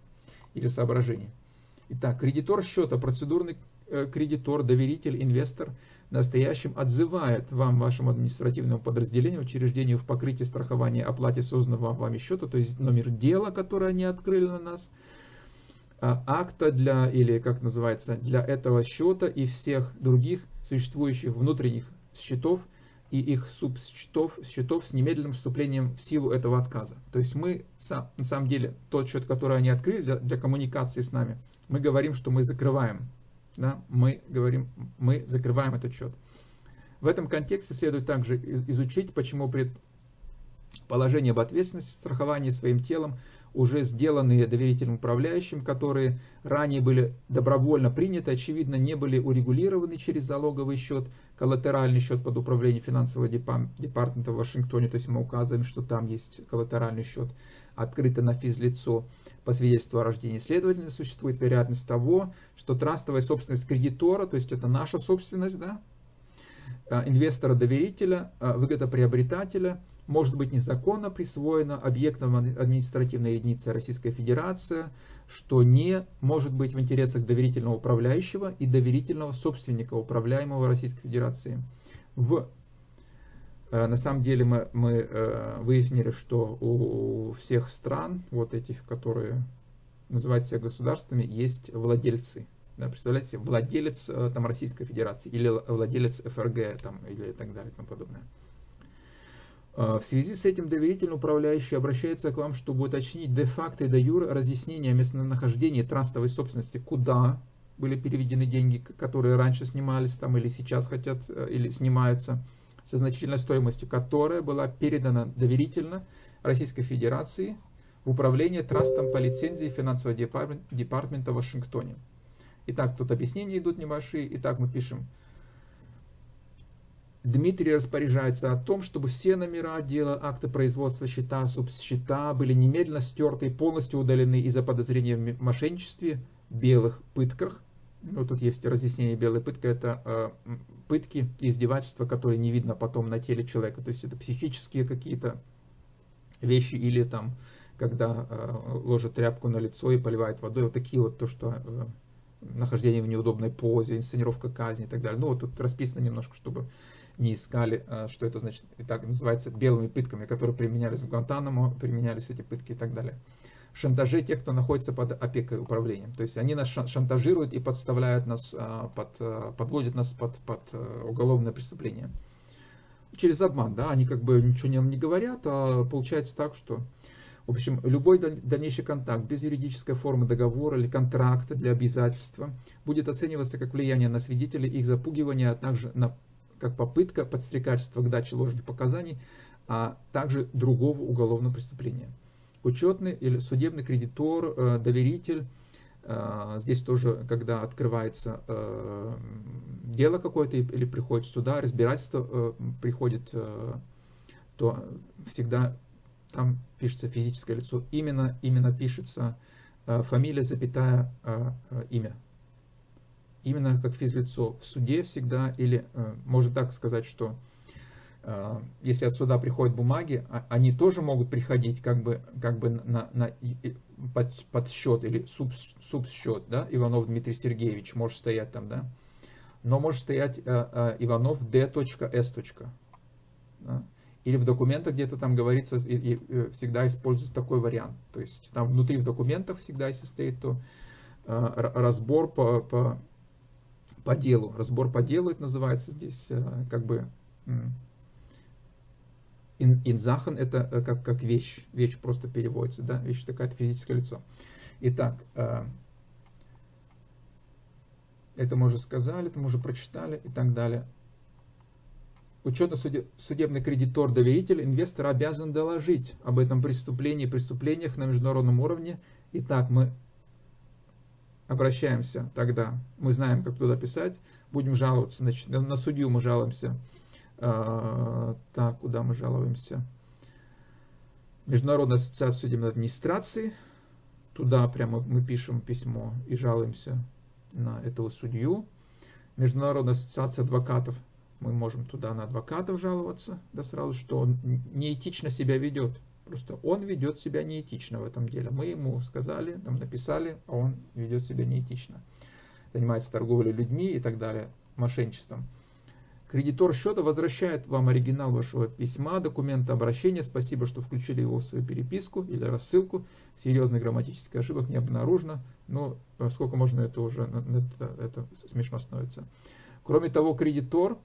или соображений. Итак, кредитор счета, процедурный э, кредитор, доверитель, инвестор настоящим отзывает вам, вашему административному подразделению, учреждению в покрытии страхования оплате созданного вами счета, то есть номер дела, которое они открыли на нас – акта для, или как называется, для этого счета и всех других существующих внутренних счетов и их субсчетов счетов с немедленным вступлением в силу этого отказа. То есть мы, на самом деле, тот счет, который они открыли для, для коммуникации с нами, мы говорим, что мы закрываем. Да? Мы говорим, мы закрываем этот счет. В этом контексте следует также изучить, почему предположение об ответственности страхования своим телом уже сделанные доверительным управляющим, которые ранее были добровольно приняты, очевидно, не были урегулированы через залоговый счет, коллатеральный счет под управлением финансового департамента в Вашингтоне, то есть мы указываем, что там есть коллатеральный счет, открытый на физлицо по свидетельству о рождении. Следовательно, существует вероятность того, что трастовая собственность кредитора, то есть это наша собственность, да, э, инвестора-доверителя, э, выгодоприобретателя – может быть незаконно присвоено объектом административной единицы Российской Федерации, что не может быть в интересах доверительного управляющего и доверительного собственника управляемого Российской Федерации. В, э, на самом деле мы, мы э, выяснили, что у всех стран, вот этих, которые называют себя государствами, есть владельцы. Да, представляете, владелец э, там, Российской Федерации или владелец ФРГ там, или так далее и тому подобное. А, в связи с этим доверительный управляющий обращается к вам, чтобы уточнить де-факто и де-юр разъяснение о местонахождении трастовой собственности, куда были переведены деньги, которые раньше снимались там или сейчас хотят э, или снимаются, со значительной стоимостью, которая была передана доверительно Российской Федерации в управление трастом по лицензии финансового департамента в Вашингтоне. Итак, тут объяснения идут небольшие. Итак, мы пишем. Дмитрий распоряжается о том, чтобы все номера дела, акты производства счета, субсчета были немедленно стерты и полностью удалены из-за подозрения в мошенничестве, белых пытках. Ну, тут есть разъяснение белой пытка. Это э, пытки издевательства, которые не видно потом на теле человека. То есть это психические какие-то вещи или там, когда э, ложат тряпку на лицо и поливает водой. Вот такие вот то, что э, нахождение в неудобной позе, инсценировка казни и так далее. Ну, вот тут расписано немножко, чтобы не искали, э, что это значит, и так называется белыми пытками, которые применялись в Гуантанамо, применялись эти пытки и так далее. Шантажи тех, кто находится под опекой управлением. То есть они нас шантажируют и подставляют нас, э, под, э, подводят нас под, под уголовное преступление. Через обман, да, они как бы ничего нам не говорят, а получается так, что в общем, любой дальнейший контакт без юридической формы договора или контракта для обязательства будет оцениваться как влияние на свидетелей, их запугивание, а также на, как попытка подстрекательства к даче ложных показаний, а также другого уголовного преступления. Учетный или судебный кредитор, э, доверитель, э, здесь тоже, когда открывается э, дело какое-то или приходит сюда, разбирательство приходит, то всегда там пишется физическое лицо, именно, именно пишется фамилия, запятая, имя. Именно как физлицо. В суде всегда, или э, можно так сказать, что э, если от суда приходят бумаги, а, они тоже могут приходить как бы, как бы на, на, под, под счет или суб, субсчет, да, Иванов Дмитрий Сергеевич может стоять там, да, но может стоять э, э, Иванов D.S. Да? или в документах где-то там говорится, и, и, э, всегда используется такой вариант. То есть там внутри в документах всегда, если стоит, то э, разбор по, по, по делу. Разбор по делу это называется здесь, э, как бы инзахан это э, как, как вещь, вещь просто переводится, да, вещь такая, физическое лицо. Итак, э, это мы уже сказали, это мы уже прочитали и так далее учетно-судебный кредитор-доверитель, инвестор обязан доложить об этом преступлении преступлениях на международном уровне. Итак, мы обращаемся тогда, мы знаем, как туда писать, будем жаловаться, значит, на судью мы жалуемся. А, так, куда мы жалуемся? Международная ассоциация судебной администрации. Туда прямо мы пишем письмо и жалуемся на этого судью. Международная ассоциация адвокатов мы можем туда на адвокатов жаловаться, да сразу, что он неэтично себя ведет. Просто он ведет себя неэтично в этом деле. Мы ему сказали, там написали, а он ведет себя неэтично. Занимается торговлей людьми и так далее, мошенничеством. Кредитор счета возвращает вам оригинал вашего письма, документа обращения. Спасибо, что включили его в свою переписку или рассылку. Серьезных грамматических ошибок не обнаружено. Но сколько можно, это уже это, это смешно становится. Кроме того, кредитор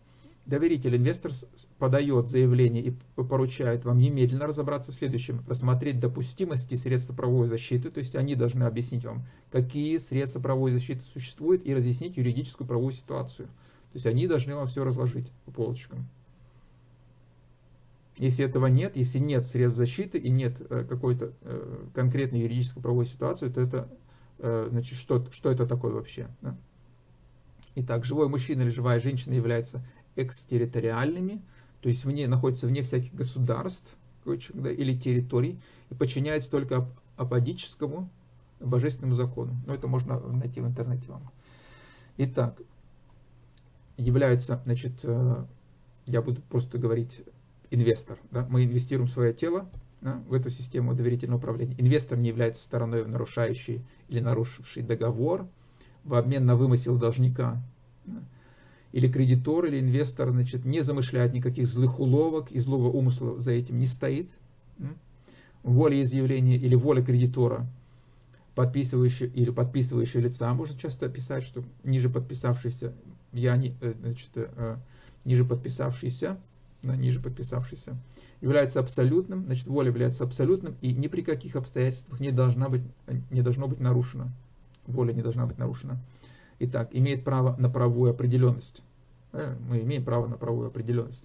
Доверитель инвестор подает заявление и поручает вам немедленно разобраться в следующем. Рассмотреть допустимости средств правовой защиты, то есть они должны объяснить вам, какие средства правовой защиты существуют и разъяснить юридическую правовую ситуацию. То есть они должны вам все разложить по полочкам. Если этого нет, если нет средств защиты и нет э, какой-то э, конкретной юридической правовой ситуации, то это э, значит, что, что это такое вообще? Да? Итак, живой мужчина или живая женщина является экстерриториальными, то есть вне, находится вне всяких государств да, или территорий и подчиняется только аподическому божественному закону. Но это можно найти в интернете вам. Итак, является, значит, э, я буду просто говорить инвестор. Да? Мы инвестируем свое тело да, в эту систему доверительного управления. Инвестор не является стороной, нарушающей или нарушившей договор в обмен на вымысел должника. Да? Или кредитор, или инвестор, значит, не замышляет никаких злых уловок и злого умысла за этим не стоит. Воля изъявления или воля кредитора, подписывающая или подписывающая лица, можно часто писать, что ниже подписавшийся, я не, э, значит, э, ниже подписавшийся, да, ниже подписавшийся, является абсолютным, значит, воля является абсолютным и ни при каких обстоятельствах не, должна быть, не должно быть нарушено. Воля не должна быть нарушена. Итак, имеет право на правовую определенность. Э, мы имеем право на правовую определенность.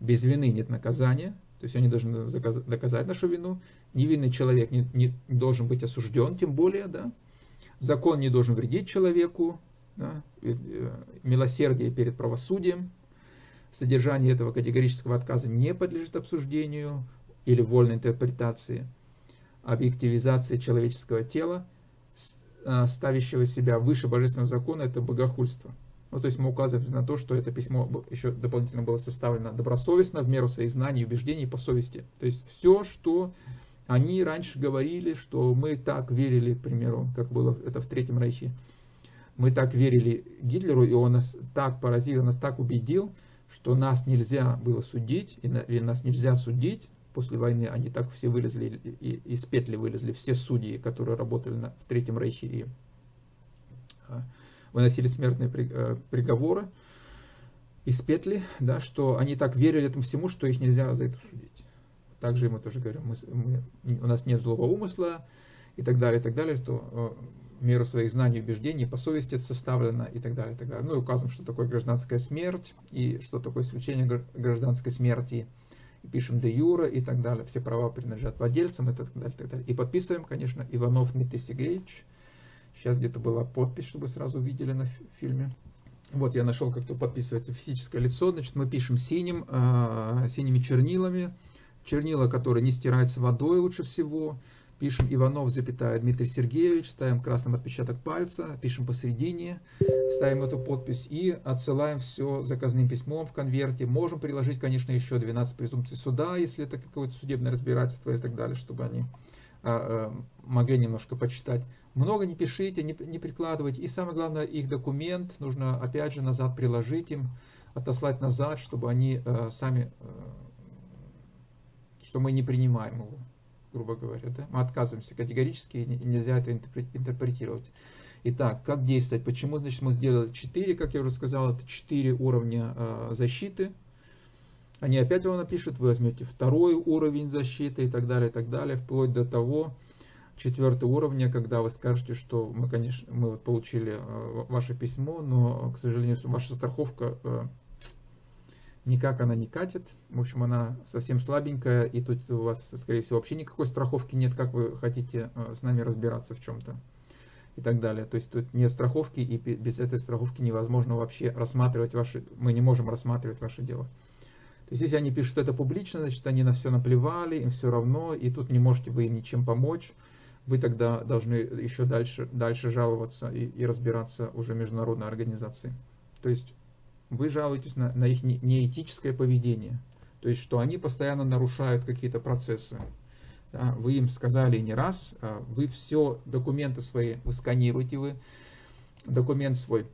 Без вины нет наказания, то есть они должны доказать нашу вину. Невинный человек не, не должен быть осужден, тем более, да. Закон не должен вредить человеку, да, милосердие перед правосудием. Содержание этого категорического отказа не подлежит обсуждению или вольной интерпретации. Объективизация человеческого тела, ставящего себя выше божественного закона, это богохульство. Ну, то есть мы указываем на то, что это письмо еще дополнительно было составлено добросовестно, в меру своих знаний, убеждений по совести. То есть все, что они раньше говорили, что мы так верили, к примеру, как было это в Третьем Рейхе, мы так верили Гитлеру, и он нас так поразил, нас так убедил, что нас нельзя было судить, или нас нельзя судить. После войны они так все вылезли, и из петли вылезли все судьи, которые работали на, в Третьем Рейхе и а, выносили смертные э, приговоры из петли, да, что они так верили этому всему, что их нельзя за это судить. Также мы тоже говорим, мы, мы, у нас нет злого умысла и так далее, и так далее, что э, меру своих знаний и убеждений, по совести это составлено и так далее, и так далее. Ну и указываем, что такое гражданская смерть и что такое исключение гражданской смерти. Пишем де юра и так далее. Все права принадлежат владельцам и так далее, и так далее. И подписываем, конечно, Иванов Дмитрий Сергеевич. Сейчас где-то была подпись, чтобы сразу видели на фильме. Вот я нашел, как то подписывается физическое лицо. Значит, мы пишем синим, э, синими чернилами. Чернила, которые не стираются водой лучше всего. Пишем Иванов, запятая Дмитрий Сергеевич, ставим красным отпечаток пальца, пишем посередине, ставим эту подпись и отсылаем все заказным письмом в конверте. Можем приложить, конечно, еще 12 презумпций суда, если это какое-то судебное разбирательство и так далее, чтобы они а, а, могли немножко почитать. Много не пишите, не, не прикладывайте. И самое главное, их документ нужно опять же назад приложить им, отослать назад, чтобы они а, сами, а, что мы не принимаем его грубо говоря. Да? Мы отказываемся категорически, нельзя это интерпретировать. Итак, как действовать? Почему значит, мы сделали 4, как я уже сказал, это 4 уровня э, защиты. Они опять вам напишут, вы возьмете второй уровень защиты и так далее, и так далее, вплоть до того, четвертого уровня, когда вы скажете, что мы, конечно, мы вот получили э, ваше письмо, но, к сожалению, ваша страховка э, никак она не катит. В общем, она совсем слабенькая, и тут у вас, скорее всего, вообще никакой страховки нет, как вы хотите э, с нами разбираться в чем-то и так далее. То есть тут нет страховки, и без этой страховки невозможно вообще рассматривать ваши, мы не можем рассматривать ваше дело. То есть если они пишут это публично, значит они на все наплевали, им все равно, и тут не можете вы им ничем помочь. Вы тогда должны еще дальше, дальше жаловаться и, и разбираться уже международной организации. То есть вы жалуетесь на, на их неэтическое поведение. То есть, что они постоянно нарушают какие-то процессы. Да, вы им сказали не раз, а вы все документы свои, вы сканируете, вы документ свой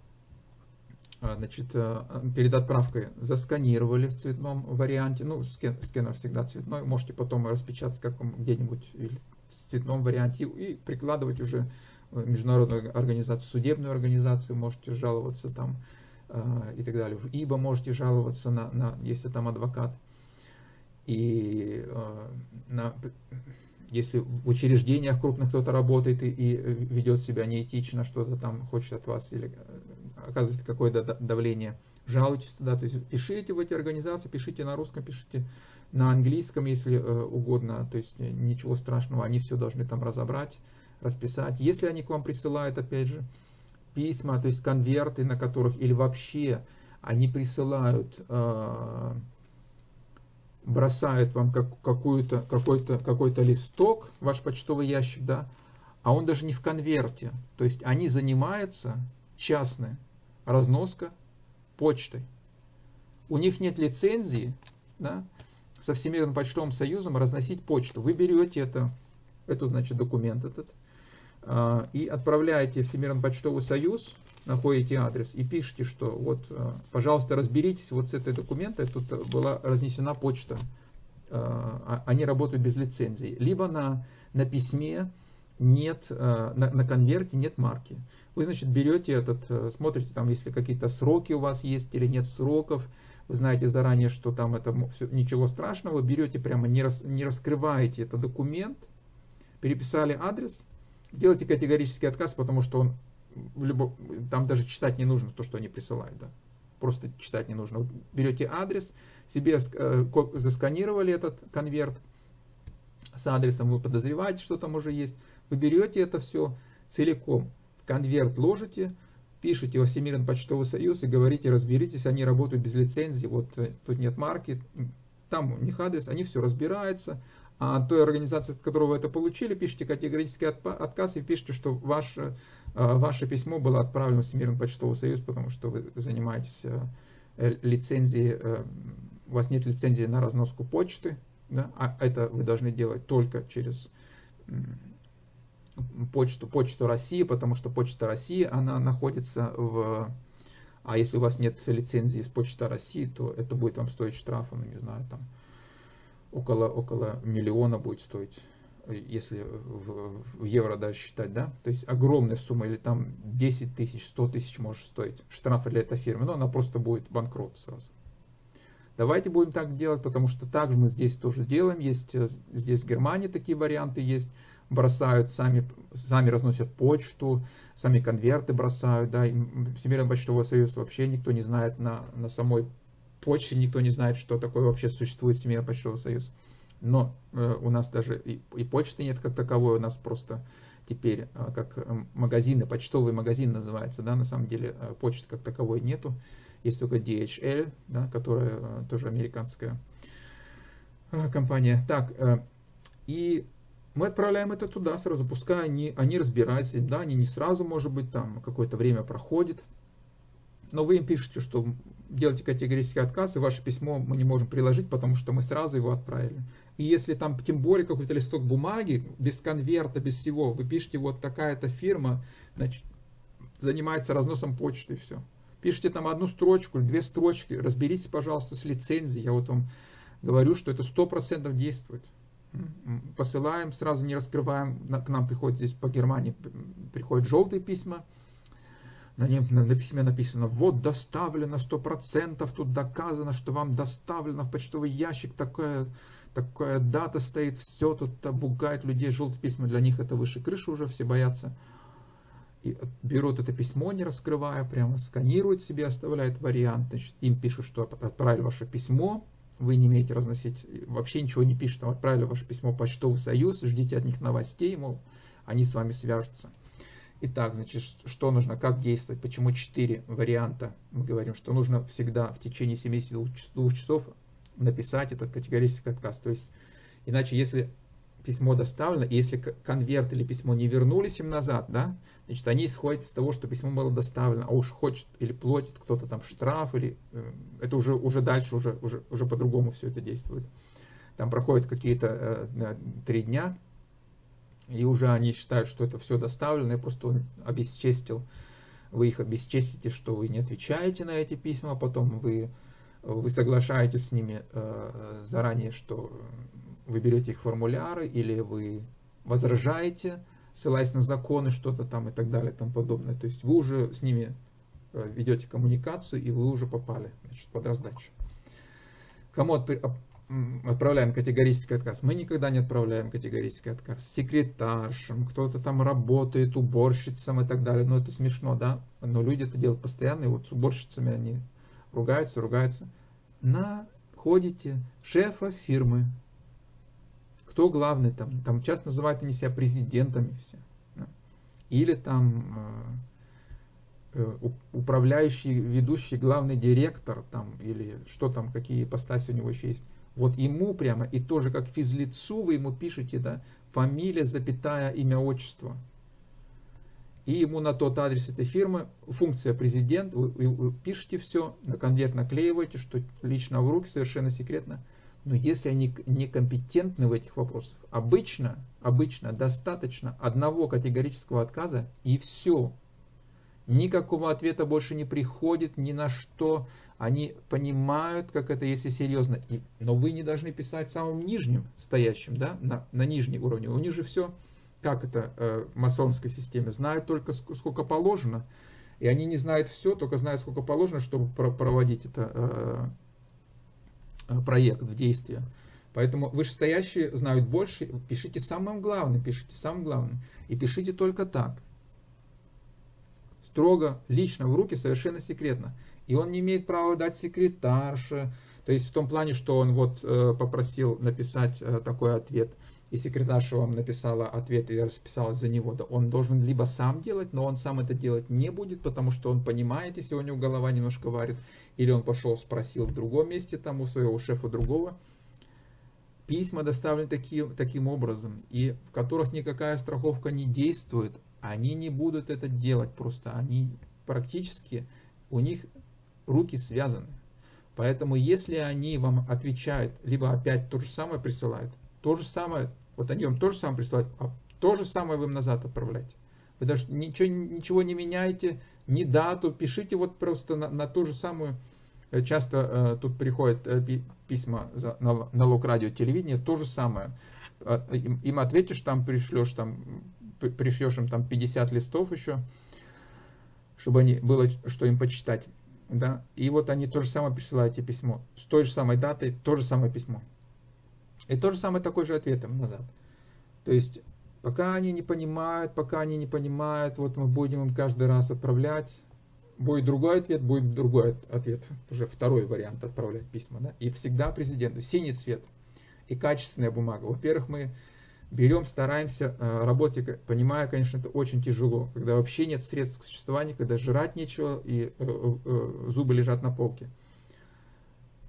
а, значит, а, перед отправкой засканировали в цветном варианте. Ну, скен, сканер всегда цветной. Можете потом распечатать где-нибудь в цветном варианте и прикладывать уже в международную организацию, судебную организацию. Можете жаловаться там Э, и так далее. В ИБО можете жаловаться, на, на, если там адвокат. И э, на, если в учреждениях крупных кто-то работает и, и ведет себя неэтично, что-то там хочет от вас или э, оказывает какое-то давление, жалуйтесь туда, то есть пишите в эти организации, пишите на русском, пишите на английском, если э, угодно, то есть ничего страшного, они все должны там разобрать, расписать. Если они к вам присылают, опять же, письма, то есть конверты, на которых, или вообще они присылают, э, бросают вам как, какой-то какой-то какой-то листок, ваш почтовый ящик, да, а он даже не в конверте. То есть они занимаются частной разноска почтой. У них нет лицензии да, со Всемирным почтовым союзом разносить почту. Вы берете это, это значит документ этот, а, и отправляете Всемирный почтовый союз, находите адрес и пишите, что вот, а, пожалуйста, разберитесь вот с этой документом, тут была разнесена почта, а, они работают без лицензии. Либо на, на письме нет, на, на конверте нет марки. Вы, значит, берете этот, смотрите, там, если какие-то сроки у вас есть или нет сроков, вы знаете заранее, что там это все, ничего страшного, берете прямо, не, рас, не раскрываете этот документ, переписали адрес, делайте категорический отказ, потому что он в любом, там даже читать не нужно то, что они присылают. Да. Просто читать не нужно. берете адрес, себе э, засканировали этот конверт с адресом, вы подозреваете, что там уже есть. Вы берете это все целиком в конверт ложите, пишите во Всемирный почтовый союз и говорите, разберитесь, они работают без лицензии, вот э, тут нет марки, там у них адрес, они все разбираются, той организации, от которой вы это получили, пишите категорический отказ и пишите, что ваше, э, ваше письмо было отправлено в Всемирный почтовый союз, потому что вы занимаетесь э, лицензией, у вас нет лицензии на разноску почты, да, а это вы должны делать только через почту, почту России, потому что почта России, она находится в... А если у вас нет лицензии с почты России, то это будет вам стоить штрафа, ну не знаю, там около, около миллиона будет стоить, если в, в евро даже считать, да, то есть огромная сумма, или там 10 тысяч, 100 тысяч может стоить штрафа для этой фирмы, но она просто будет банкрот сразу. Давайте будем так делать, потому что так мы здесь тоже делаем, есть э, здесь в Германии такие варианты есть, бросают, сами, сами разносят почту, сами конверты бросают, да, Всемирный почтовый союз вообще никто не знает на, на самой почте, никто не знает, что такое вообще существует Всемирный почтовый союз. Но э, у нас даже и, и почты нет как таковой, у нас просто теперь э, как э, магазины, почтовый магазин называется, да, на самом деле э, почты как таковой нету, есть только DHL, да, которая э, тоже американская э, компания. Так, э, и мы отправляем это туда сразу, пускай они, они разбираются, да, они не сразу, может быть, там какое-то время проходит, но вы им пишете, что делайте категорический отказ, и ваше письмо мы не можем приложить, потому что мы сразу его отправили. И если там, тем более, какой-то листок бумаги, без конверта, без всего, вы пишете, вот такая-то фирма, значит, занимается разносом почты, и все. Пишите там одну строчку, две строчки, разберитесь, пожалуйста, с лицензией. Я вот вам говорю, что это 100% действует посылаем, сразу не раскрываем, к нам приходит здесь по Германии, приходят желтые письма, на, нем, на, письме написано, вот доставлено 100%, тут доказано, что вам доставлено в почтовый ящик, такая, такая дата стоит, все тут бугает людей, желтые письма, для них это выше крыши уже, все боятся. И берут это письмо, не раскрывая, прямо сканируют себе, оставляют вариант, значит, им пишут, что отправили ваше письмо, вы не имеете разносить, вообще ничего не пишут, там отправили ваше письмо в почтовый союз, ждите от них новостей, мол, они с вами свяжутся. Итак, значит, что нужно, как действовать, почему четыре варианта. Мы говорим, что нужно всегда в течение 72 часов написать этот категорический отказ. То есть, иначе, если письмо доставлено, и если конверт или письмо не вернулись им назад, да, значит, они исходят из того, что письмо было доставлено, а уж хочет или платит кто-то там штраф, или э, это уже, уже дальше, уже, уже, уже по-другому все это действует. Там проходят какие-то э, три дня, и уже они считают, что это все доставлено, я просто обесчестил, вы их обесчестите, что вы не отвечаете на эти письма, потом вы, вы соглашаетесь с ними э, заранее, что вы берете их формуляры или вы возражаете, ссылаясь на законы, что-то там и так далее и тому подобное. То есть вы уже с ними э, ведете коммуникацию и вы уже попали значит, под раздачу. Кому отправляем категорический отказ? Мы никогда не отправляем категорический отказ. Секретаршам, кто-то там работает, уборщицам и так далее. Но это смешно, да? Но люди это делают постоянно, и вот с уборщицами они ругаются, ругаются. Находите шефа фирмы, кто главный там, там часто называют они себя президентами все. Или там э, э управляющий, ведущий, главный директор, там, или что там, какие ипостаси у него еще есть. Вот ему прямо, и тоже как физлицу вы ему пишете, да, фамилия, запятая, имя, отчество. И ему на тот адрес этой фирмы, функция президент, вы, вы, вы пишете все, на конверт наклеиваете, что лично в руки, совершенно секретно. Но если они некомпетентны в этих вопросах, обычно, обычно достаточно одного категорического отказа и все. Никакого ответа больше не приходит ни на что. Они понимают, как это, если серьезно. И, но вы не должны писать самым нижним стоящим, да, на, на нижнем уровне. У них же все, как это э, в масонской системе, знают только сколько положено. И они не знают все, только знают, сколько положено, чтобы проводить это э, Э, проект в действие. Поэтому вышестоящие знают больше. Пишите самым главным, пишите самым главным. И пишите только так. Строго, лично, в руки, совершенно секретно. И он не имеет права дать секретарше. То есть в том плане, что он вот э, попросил написать э, такой ответ. и секретарша вам написала ответ и расписалась за него, да он должен либо сам делать, но он сам это делать не будет, потому что он понимает, если у него голова немножко варит, или он пошел спросил в другом месте, там у своего шефа другого. Письма доставлены таким, таким образом, и в которых никакая страховка не действует, они не будут это делать просто, они практически, у них руки связаны. Поэтому если они вам отвечают, либо опять то же самое присылают, то же самое, вот они вам то же самое присылают, а то же самое вы им назад отправляете. Вы даже ничего, ничего не меняете, ни дату, пишите вот просто на, на ту же самую, э, часто э, тут приходят э, письма за, на налог радио телевидение, то же самое. Э, им, им ответишь, там пришлешь, там, пришлешь им там 50 листов еще, чтобы они, было что им почитать да, и вот они то же самое присылают тебе письмо, с той же самой датой, то же самое письмо. И то же самое такой же ответом назад. То есть, пока они не понимают, пока они не понимают, вот мы будем им каждый раз отправлять, будет другой ответ, будет другой ответ, уже второй вариант отправлять письма, да, и всегда президенту, синий цвет и качественная бумага. Во-первых, мы берем, стараемся э, работать, понимая, конечно, это очень тяжело, когда вообще нет средств к существованию, когда жрать нечего и э, э, зубы лежат на полке.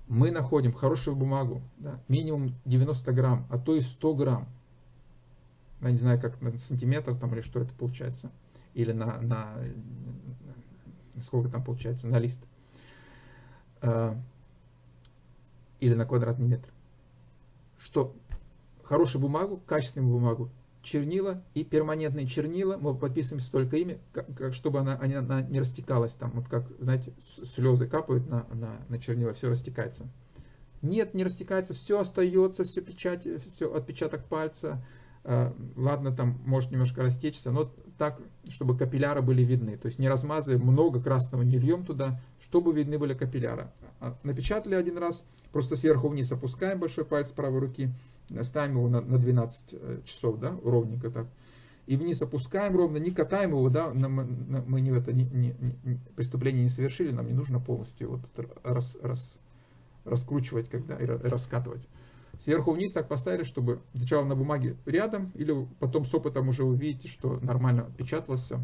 Мы находим хорошую бумагу, да, минимум 90 грамм, а то и 100 грамм. Я не знаю, как на сантиметр там или что это получается, или на, на сколько там получается, на лист, или на квадратный метр. Что хорошую бумагу, качественную бумагу, чернила и перманентные чернила, мы подписываем только ими, как, как, чтобы она, она не растекалась, там, вот как, знаете, слезы капают на, на, на чернила, все растекается. Нет, не растекается, все остается, все печать, все отпечаток пальца, э, ладно, там может немножко растечься, но так, чтобы капилляры были видны, то есть не размазываем много красного, не льем туда, чтобы видны были капилляры. А, напечатали один раз, просто сверху вниз опускаем большой палец правой руки, ставим его на, на 12 э, часов, да, ровненько так. И вниз опускаем ровно, не катаем его, да, мы, мы не это не, не, не, преступление не совершили, нам не нужно полностью вот рас, рас, раскручивать, когда и раскатывать. Сверху вниз так поставили, чтобы сначала на бумаге рядом, или потом с опытом уже увидите, что нормально печаталось все.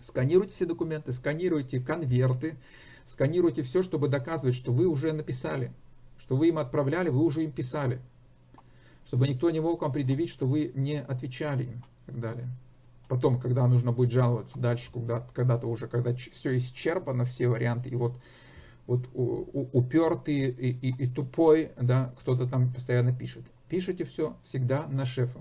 Сканируйте все документы, сканируйте конверты, сканируйте все, чтобы доказывать, что вы уже написали, что вы им отправляли, вы уже им писали чтобы никто не мог вам предъявить, что вы не отвечали им и так далее. Потом, когда нужно будет жаловаться дальше, когда-то когда уже, когда все исчерпано, все варианты, и вот, вот упертый и, и, и тупой, да, кто-то там постоянно пишет. Пишите все всегда на шефа.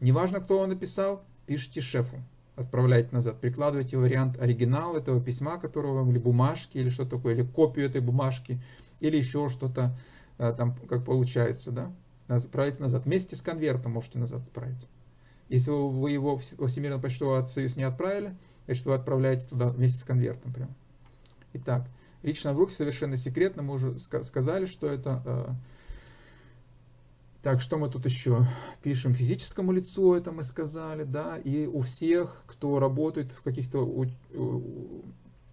Неважно, кто вам написал, пишите шефу. Отправляйте назад, прикладывайте вариант оригинал этого письма, которого вам, или бумажки, или что такое, или копию этой бумажки, или еще что-то э, там, как получается, да отправите назад. Вместе с конвертом можете назад отправить. Если вы его во Всемирный почтовый союз не отправили, значит вы отправляете туда вместе с конвертом прям. Итак, лично в руки совершенно секретно, мы уже сказали, что это... Э, так, что мы тут еще пишем? Физическому лицу это мы сказали, да, и у всех, кто работает в каких-то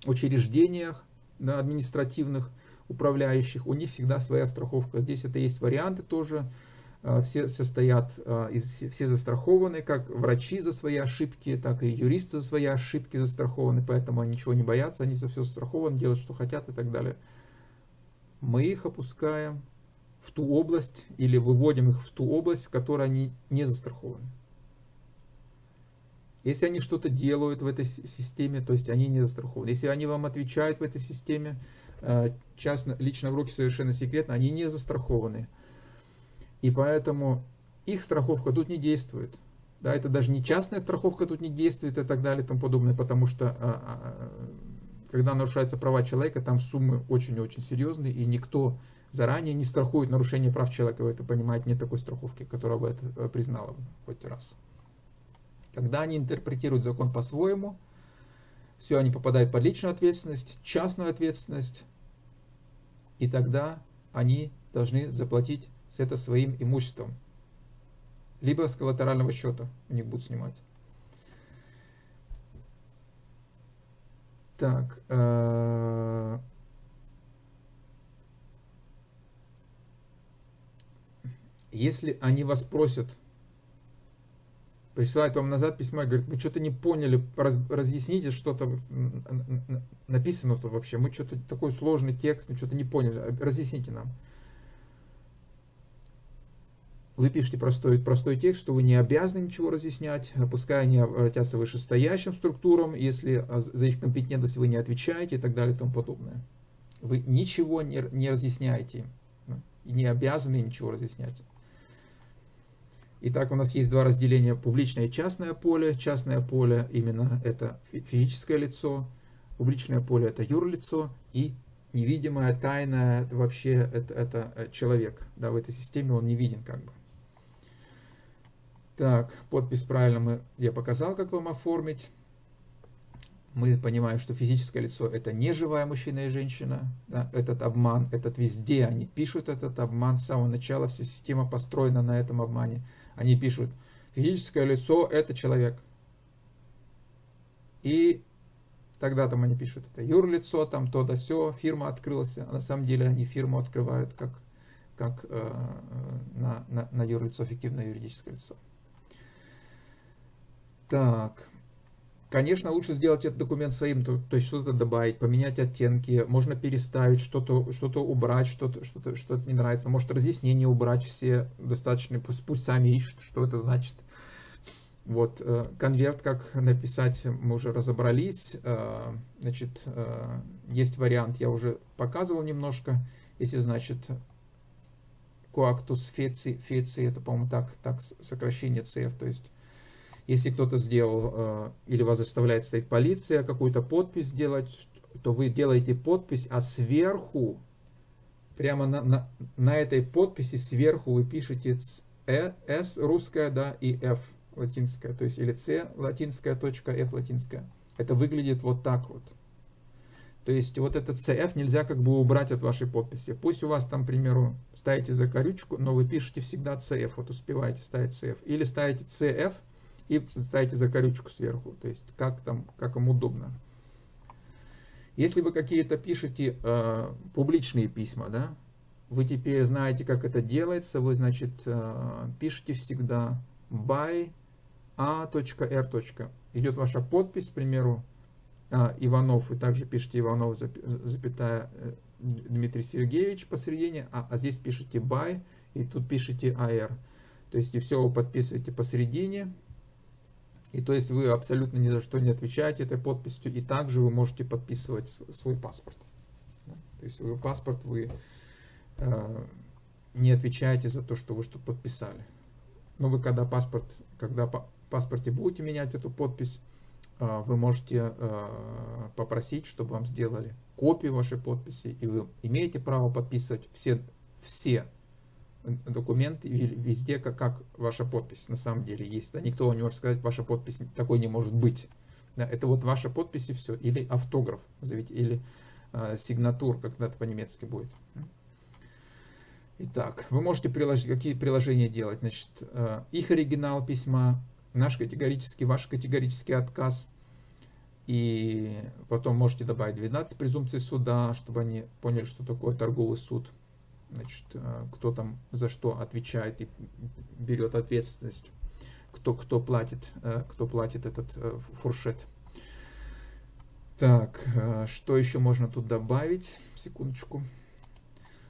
учреждениях да, административных, управляющих, у них всегда своя страховка. Здесь это есть варианты тоже, а, все состоят, а, все застрахованы, как врачи за свои ошибки, так и юристы за свои ошибки застрахованы, поэтому они ничего не боятся, они за все застрахованы, делают, что хотят и так далее. Мы их опускаем в ту область или выводим их в ту область, в которой они не застрахованы. Если они что-то делают в этой системе, то есть они не застрахованы. Если они вам отвечают в этой системе, частно, лично в руки совершенно секретно, они не застрахованы. И поэтому их страховка тут не действует. Да, это даже не частная страховка тут не действует и так далее и тому подобное, потому что а, а, когда нарушаются права человека, там суммы очень-очень серьезные, и никто заранее не страхует нарушение прав человека, вы это понимаете, нет такой страховки, которая бы это э, признала хоть раз. Когда они интерпретируют закон по-своему, все, они попадают под личную ответственность, частную ответственность, и тогда они должны заплатить с это своим имуществом. Либо с коллатерального счета у них будут снимать. Так. Э если они вас просят, присылают вам назад письмо и говорят, мы что-то не поняли, раз, разъясните что-то, написано тут вообще, мы что-то такой сложный текст, что-то не поняли, разъясните нам. Вы пишете простой, простой текст, что вы не обязаны ничего разъяснять, пускай они обратятся вышестоящим структурам, если а, за их компетентность вы не отвечаете и так далее и тому подобное. Вы ничего не, не разъясняете и не обязаны ничего разъяснять. Итак, у нас есть два разделения, публичное и частное поле. Частное поле именно это физическое лицо, публичное поле это юрлицо и невидимое, тайное, вообще это, это э, человек. Да, в этой системе он не виден как бы. Так, подпись правильно мы, я показал, как вам оформить. Мы понимаем, что физическое лицо это не живая мужчина и женщина. Да, этот обман, этот везде, они пишут этот обман с самого начала, вся система построена на этом обмане. Они пишут, физическое лицо это человек. И тогда там они пишут, это юрлицо, там то да все, фирма открылась. А на самом деле они фирму открывают как, как э, э на, на, на юрлицо, фиктивное юридическое лицо. Так. Конечно, лучше сделать этот документ своим, то, то есть что-то добавить, поменять оттенки, можно переставить, что-то что, -то, убрать, что-то что, -то, что -то не нравится, может разъяснения убрать все достаточно, пусть, пусть сами ищут, что это значит. Вот, э, конверт, как написать, мы уже разобрались. Э, значит, э, есть вариант, я уже показывал немножко. Если, значит, коактус феци, феци это, по-моему, так, так сокращение CF, то есть если кто-то сделал, э, или вас заставляет стоять полиция, какую-то подпись сделать, то вы делаете подпись, а сверху, прямо на, на, на этой подписи сверху вы пишете S русская, да, и F латинская, то есть или C латинская, точка, F латинская. Это выглядит вот так вот. То есть вот этот CF нельзя как бы убрать от вашей подписи. Пусть у вас там, к примеру, ставите закорючку, но вы пишете всегда CF, вот успеваете ставить CF. Или ставите CF, и ставите закорючку сверху, то есть как там, как им удобно. Если вы какие-то пишете э, публичные письма, да, вы теперь знаете, как это делается, вы, значит, э, пишете всегда by a.r. Идет ваша подпись, к примеру, э, Иванов, вы также пишете Иванов, запятая э, Дмитрий Сергеевич посередине, а, а здесь пишете by, и тут пишете AR. То есть и все вы подписываете посередине, и то есть вы абсолютно ни за что не отвечаете этой подписью, и также вы можете подписывать свой паспорт. То есть вы паспорт вы э, не отвечаете за то, что вы что-то подписали. Но вы когда паспорт, когда по паспорте будете менять эту подпись, э, вы можете э, попросить, чтобы вам сделали копию вашей подписи, и вы имеете право подписывать все, все документ везде, как, как ваша подпись на самом деле есть. Да? Никто не может сказать, ваша подпись такой не может быть. Да? Это вот ваша подпись и все. Или автограф, назовите, или э, сигнатур, когда-то по-немецки будет. Итак, вы можете приложить, какие приложения делать. Значит, э, их оригинал письма, наш категорический, ваш категорический отказ. И потом можете добавить 12 презумпций суда, чтобы они поняли, что такое торговый суд значит, э, кто там за что отвечает и берет ответственность, кто, кто, платит, э, кто платит этот э, фуршет. Так, что еще можно тут добавить? Секундочку.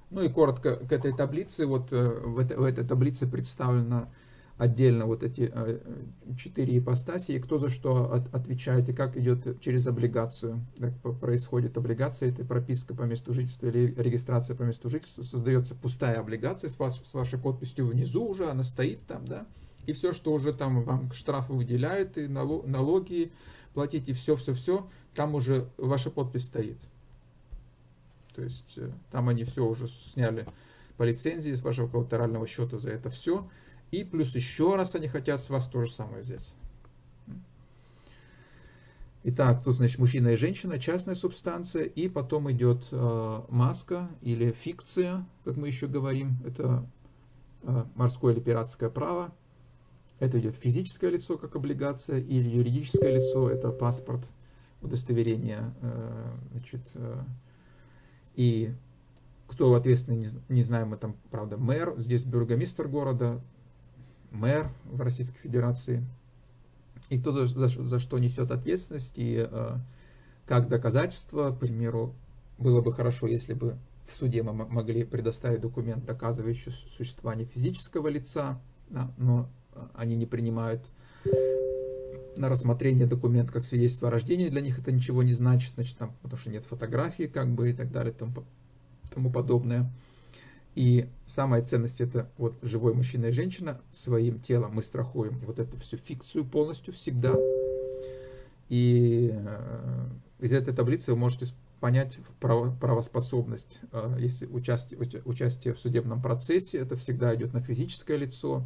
Ну и коротко к этой таблице. Вот в, этой, в этой таблице представлена отдельно вот эти э, четыре ипостаси, и кто за что от, отвечает, и как идет через облигацию. Так происходит облигация, это прописка по месту жительства или регистрация по месту жительства. Создается пустая облигация с, ваш, с вашей подписью внизу уже, она стоит там, да, и все, что уже там вам штрафы выделяют, и налоги платите, все-все-все, там уже ваша подпись стоит. То есть э, там они все уже сняли по лицензии с вашего коллатерального счета за это все. И плюс еще раз они хотят с вас то же самое взять. Итак, тут, значит, мужчина и женщина, частная субстанция, и потом идет э, маска или фикция, как мы еще говорим, это э, морское или пиратское право. Это идет физическое лицо, как облигация, или юридическое лицо, это паспорт, удостоверение, э, значит, э, и кто ответственный, не, не знаем, мы там, правда, мэр, здесь бургомистр города, мэр в Российской Федерации, и кто за, за, за что несет ответственность, и э, как доказательство, к примеру, было бы хорошо, если бы в суде мы могли предоставить документ, доказывающий существование физического лица, да, но э, они не принимают на рассмотрение документ как свидетельство о рождении, для них это ничего не значит, значит, там, потому что нет фотографии, как бы, и так далее, тому, тому подобное. И самая ценность это вот живой мужчина и женщина, своим телом мы страхуем вот эту всю фикцию полностью всегда. И э, из этой таблицы вы можете понять право, правоспособность. Э, если участие, участие в судебном процессе, это всегда идет на физическое лицо,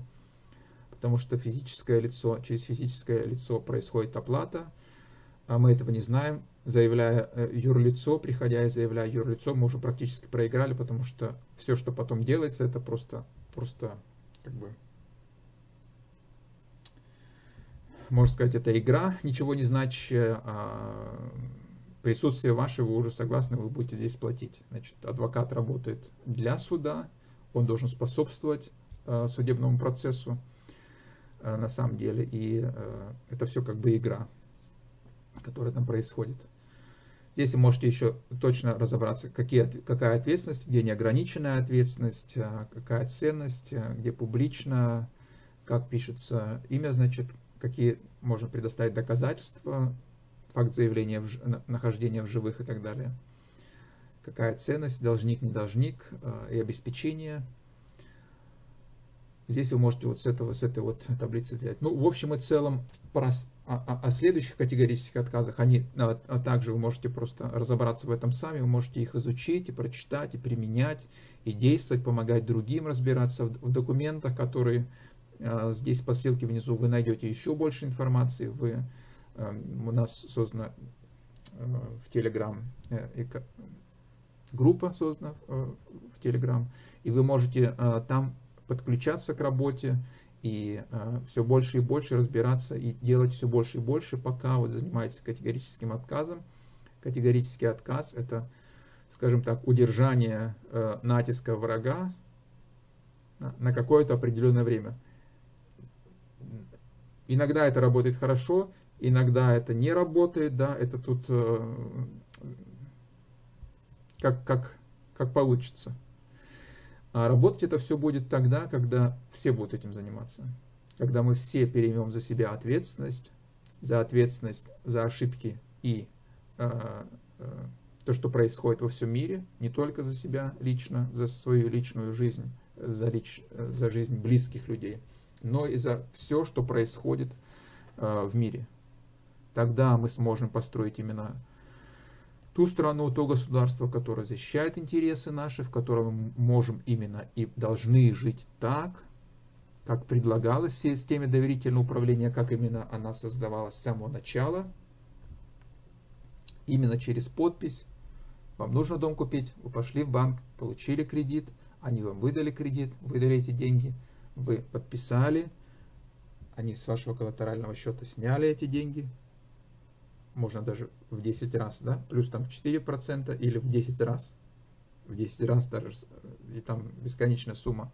потому что физическое лицо, через физическое лицо происходит оплата, а мы этого не знаем, заявляя э, юрлицо, приходя и заявляя юрлицо, мы уже практически проиграли, потому что все, что потом делается, это просто, просто как бы, можно сказать, это игра, ничего не значащая, а присутствие ваше, вы уже согласны, вы будете здесь платить. Значит, адвокат работает для суда, он должен способствовать э, судебному процессу э, на самом деле, и э, это все как бы игра, которая там происходит. Здесь вы можете еще точно разобраться, какие, какая ответственность, где неограниченная ответственность, а, какая ценность, а, где публично, как пишется имя, значит, какие можно предоставить доказательства, факт заявления в, нахождения в живых и так далее. Какая ценность, должник, не должник а, и обеспечение. Здесь вы можете вот с, этого, с этой вот таблицы взять. Ну, в общем и целом, о, о, следующих категорических отказах, они, а, а также вы можете просто разобраться в этом сами, вы можете их изучить и прочитать, и применять, и действовать, помогать другим разбираться в, в документах, которые а, здесь по ссылке внизу вы найдете еще больше информации. Вы, а, у нас создана а, в Telegram э, группа создана э, в Telegram, и вы можете а, там подключаться к работе, и э, все больше и больше разбираться и делать все больше и больше, пока вот занимаетесь категорическим отказом. Категорический отказ – это, скажем так, удержание э, натиска врага на, на какое-то определенное время. Иногда это работает хорошо, иногда это не работает, да, это тут э, как, как, как получится. А работать это все будет тогда, когда все будут этим заниматься. Когда мы все переймем за себя ответственность, за ответственность за ошибки и э, э, то, что происходит во всем мире, не только за себя лично, за свою личную жизнь, за, лич, за жизнь близких людей, но и за все, что происходит э, в мире. Тогда мы сможем построить именно ту страну, то государство, которое защищает интересы наши, в котором мы можем именно и должны жить так, как предлагалось в системе доверительного управления, как именно она создавалась с самого начала, именно через подпись. Вам нужно дом купить, вы пошли в банк, получили кредит, они вам выдали кредит, выдали эти деньги, вы подписали, они с вашего коллатерального счета сняли эти деньги, можно даже в 10 раз, да, плюс там 4% или в 10 раз, в 10 раз даже, и там бесконечная сумма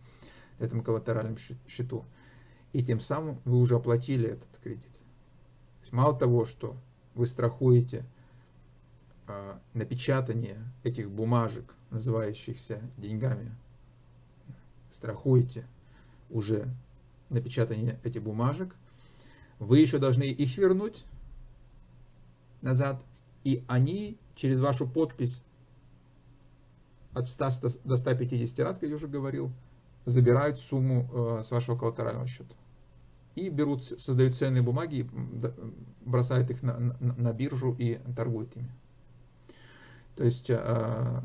этому коллатеральному счету. И тем самым вы уже оплатили этот кредит. То есть мало того, что вы страхуете э, напечатание этих бумажек, называющихся деньгами, страхуете уже напечатание этих бумажек, вы еще должны их вернуть, назад, и они через вашу подпись от 100 до 150 раз, как я уже говорил, забирают сумму э, с вашего коллатерального счета. И берут, создают ценные бумаги, бросают их на, на, на биржу и торгуют ими. То есть, э,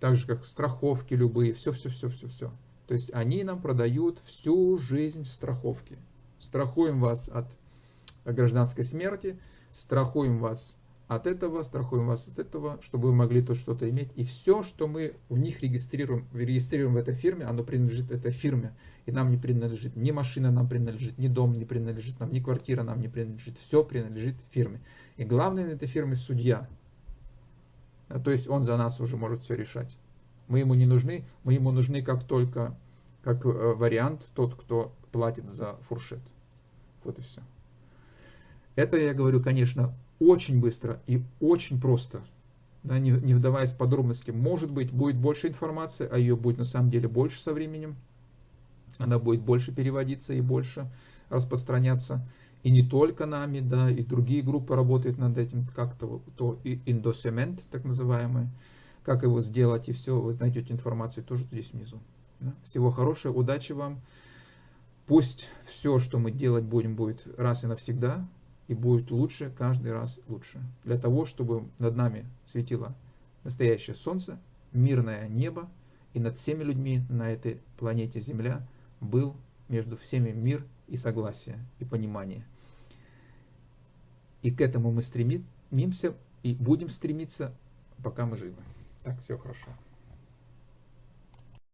так же как страховки любые, все-все-все-все-все. То есть, они нам продают всю жизнь страховки. Страхуем вас от гражданской смерти, страхуем вас от этого, страхуем вас от этого, чтобы вы могли то что-то иметь. И все, что мы в них регистрируем, регистрируем в этой фирме, оно принадлежит этой фирме. И нам не принадлежит ни машина нам принадлежит, ни дом не принадлежит нам, ни квартира нам не принадлежит. Все принадлежит фирме. И главное на этой фирме судья. То есть он за нас уже может все решать. Мы ему не нужны, мы ему нужны как только, как э, вариант, тот, кто платит за фуршет. Вот и все. Это я говорю, конечно, очень быстро и очень просто, да, не, не вдаваясь в подробности. Может быть, будет больше информации, а ее будет на самом деле больше со временем. Она будет больше переводиться и больше распространяться. И не только нами, да, и другие группы работают над этим, как-то то и индосемент, так называемый, как его сделать, и все, вы найдете информацию тоже здесь внизу. Да. Всего хорошего, удачи вам. Пусть все, что мы делать будем, будет раз и навсегда, и будет лучше, каждый раз лучше. Для того, чтобы над нами светило настоящее солнце, мирное небо, и над всеми людьми на этой планете Земля был между всеми мир и согласие, и понимание. И к этому мы стремимся, и будем стремиться, пока мы живы. Так, все хорошо.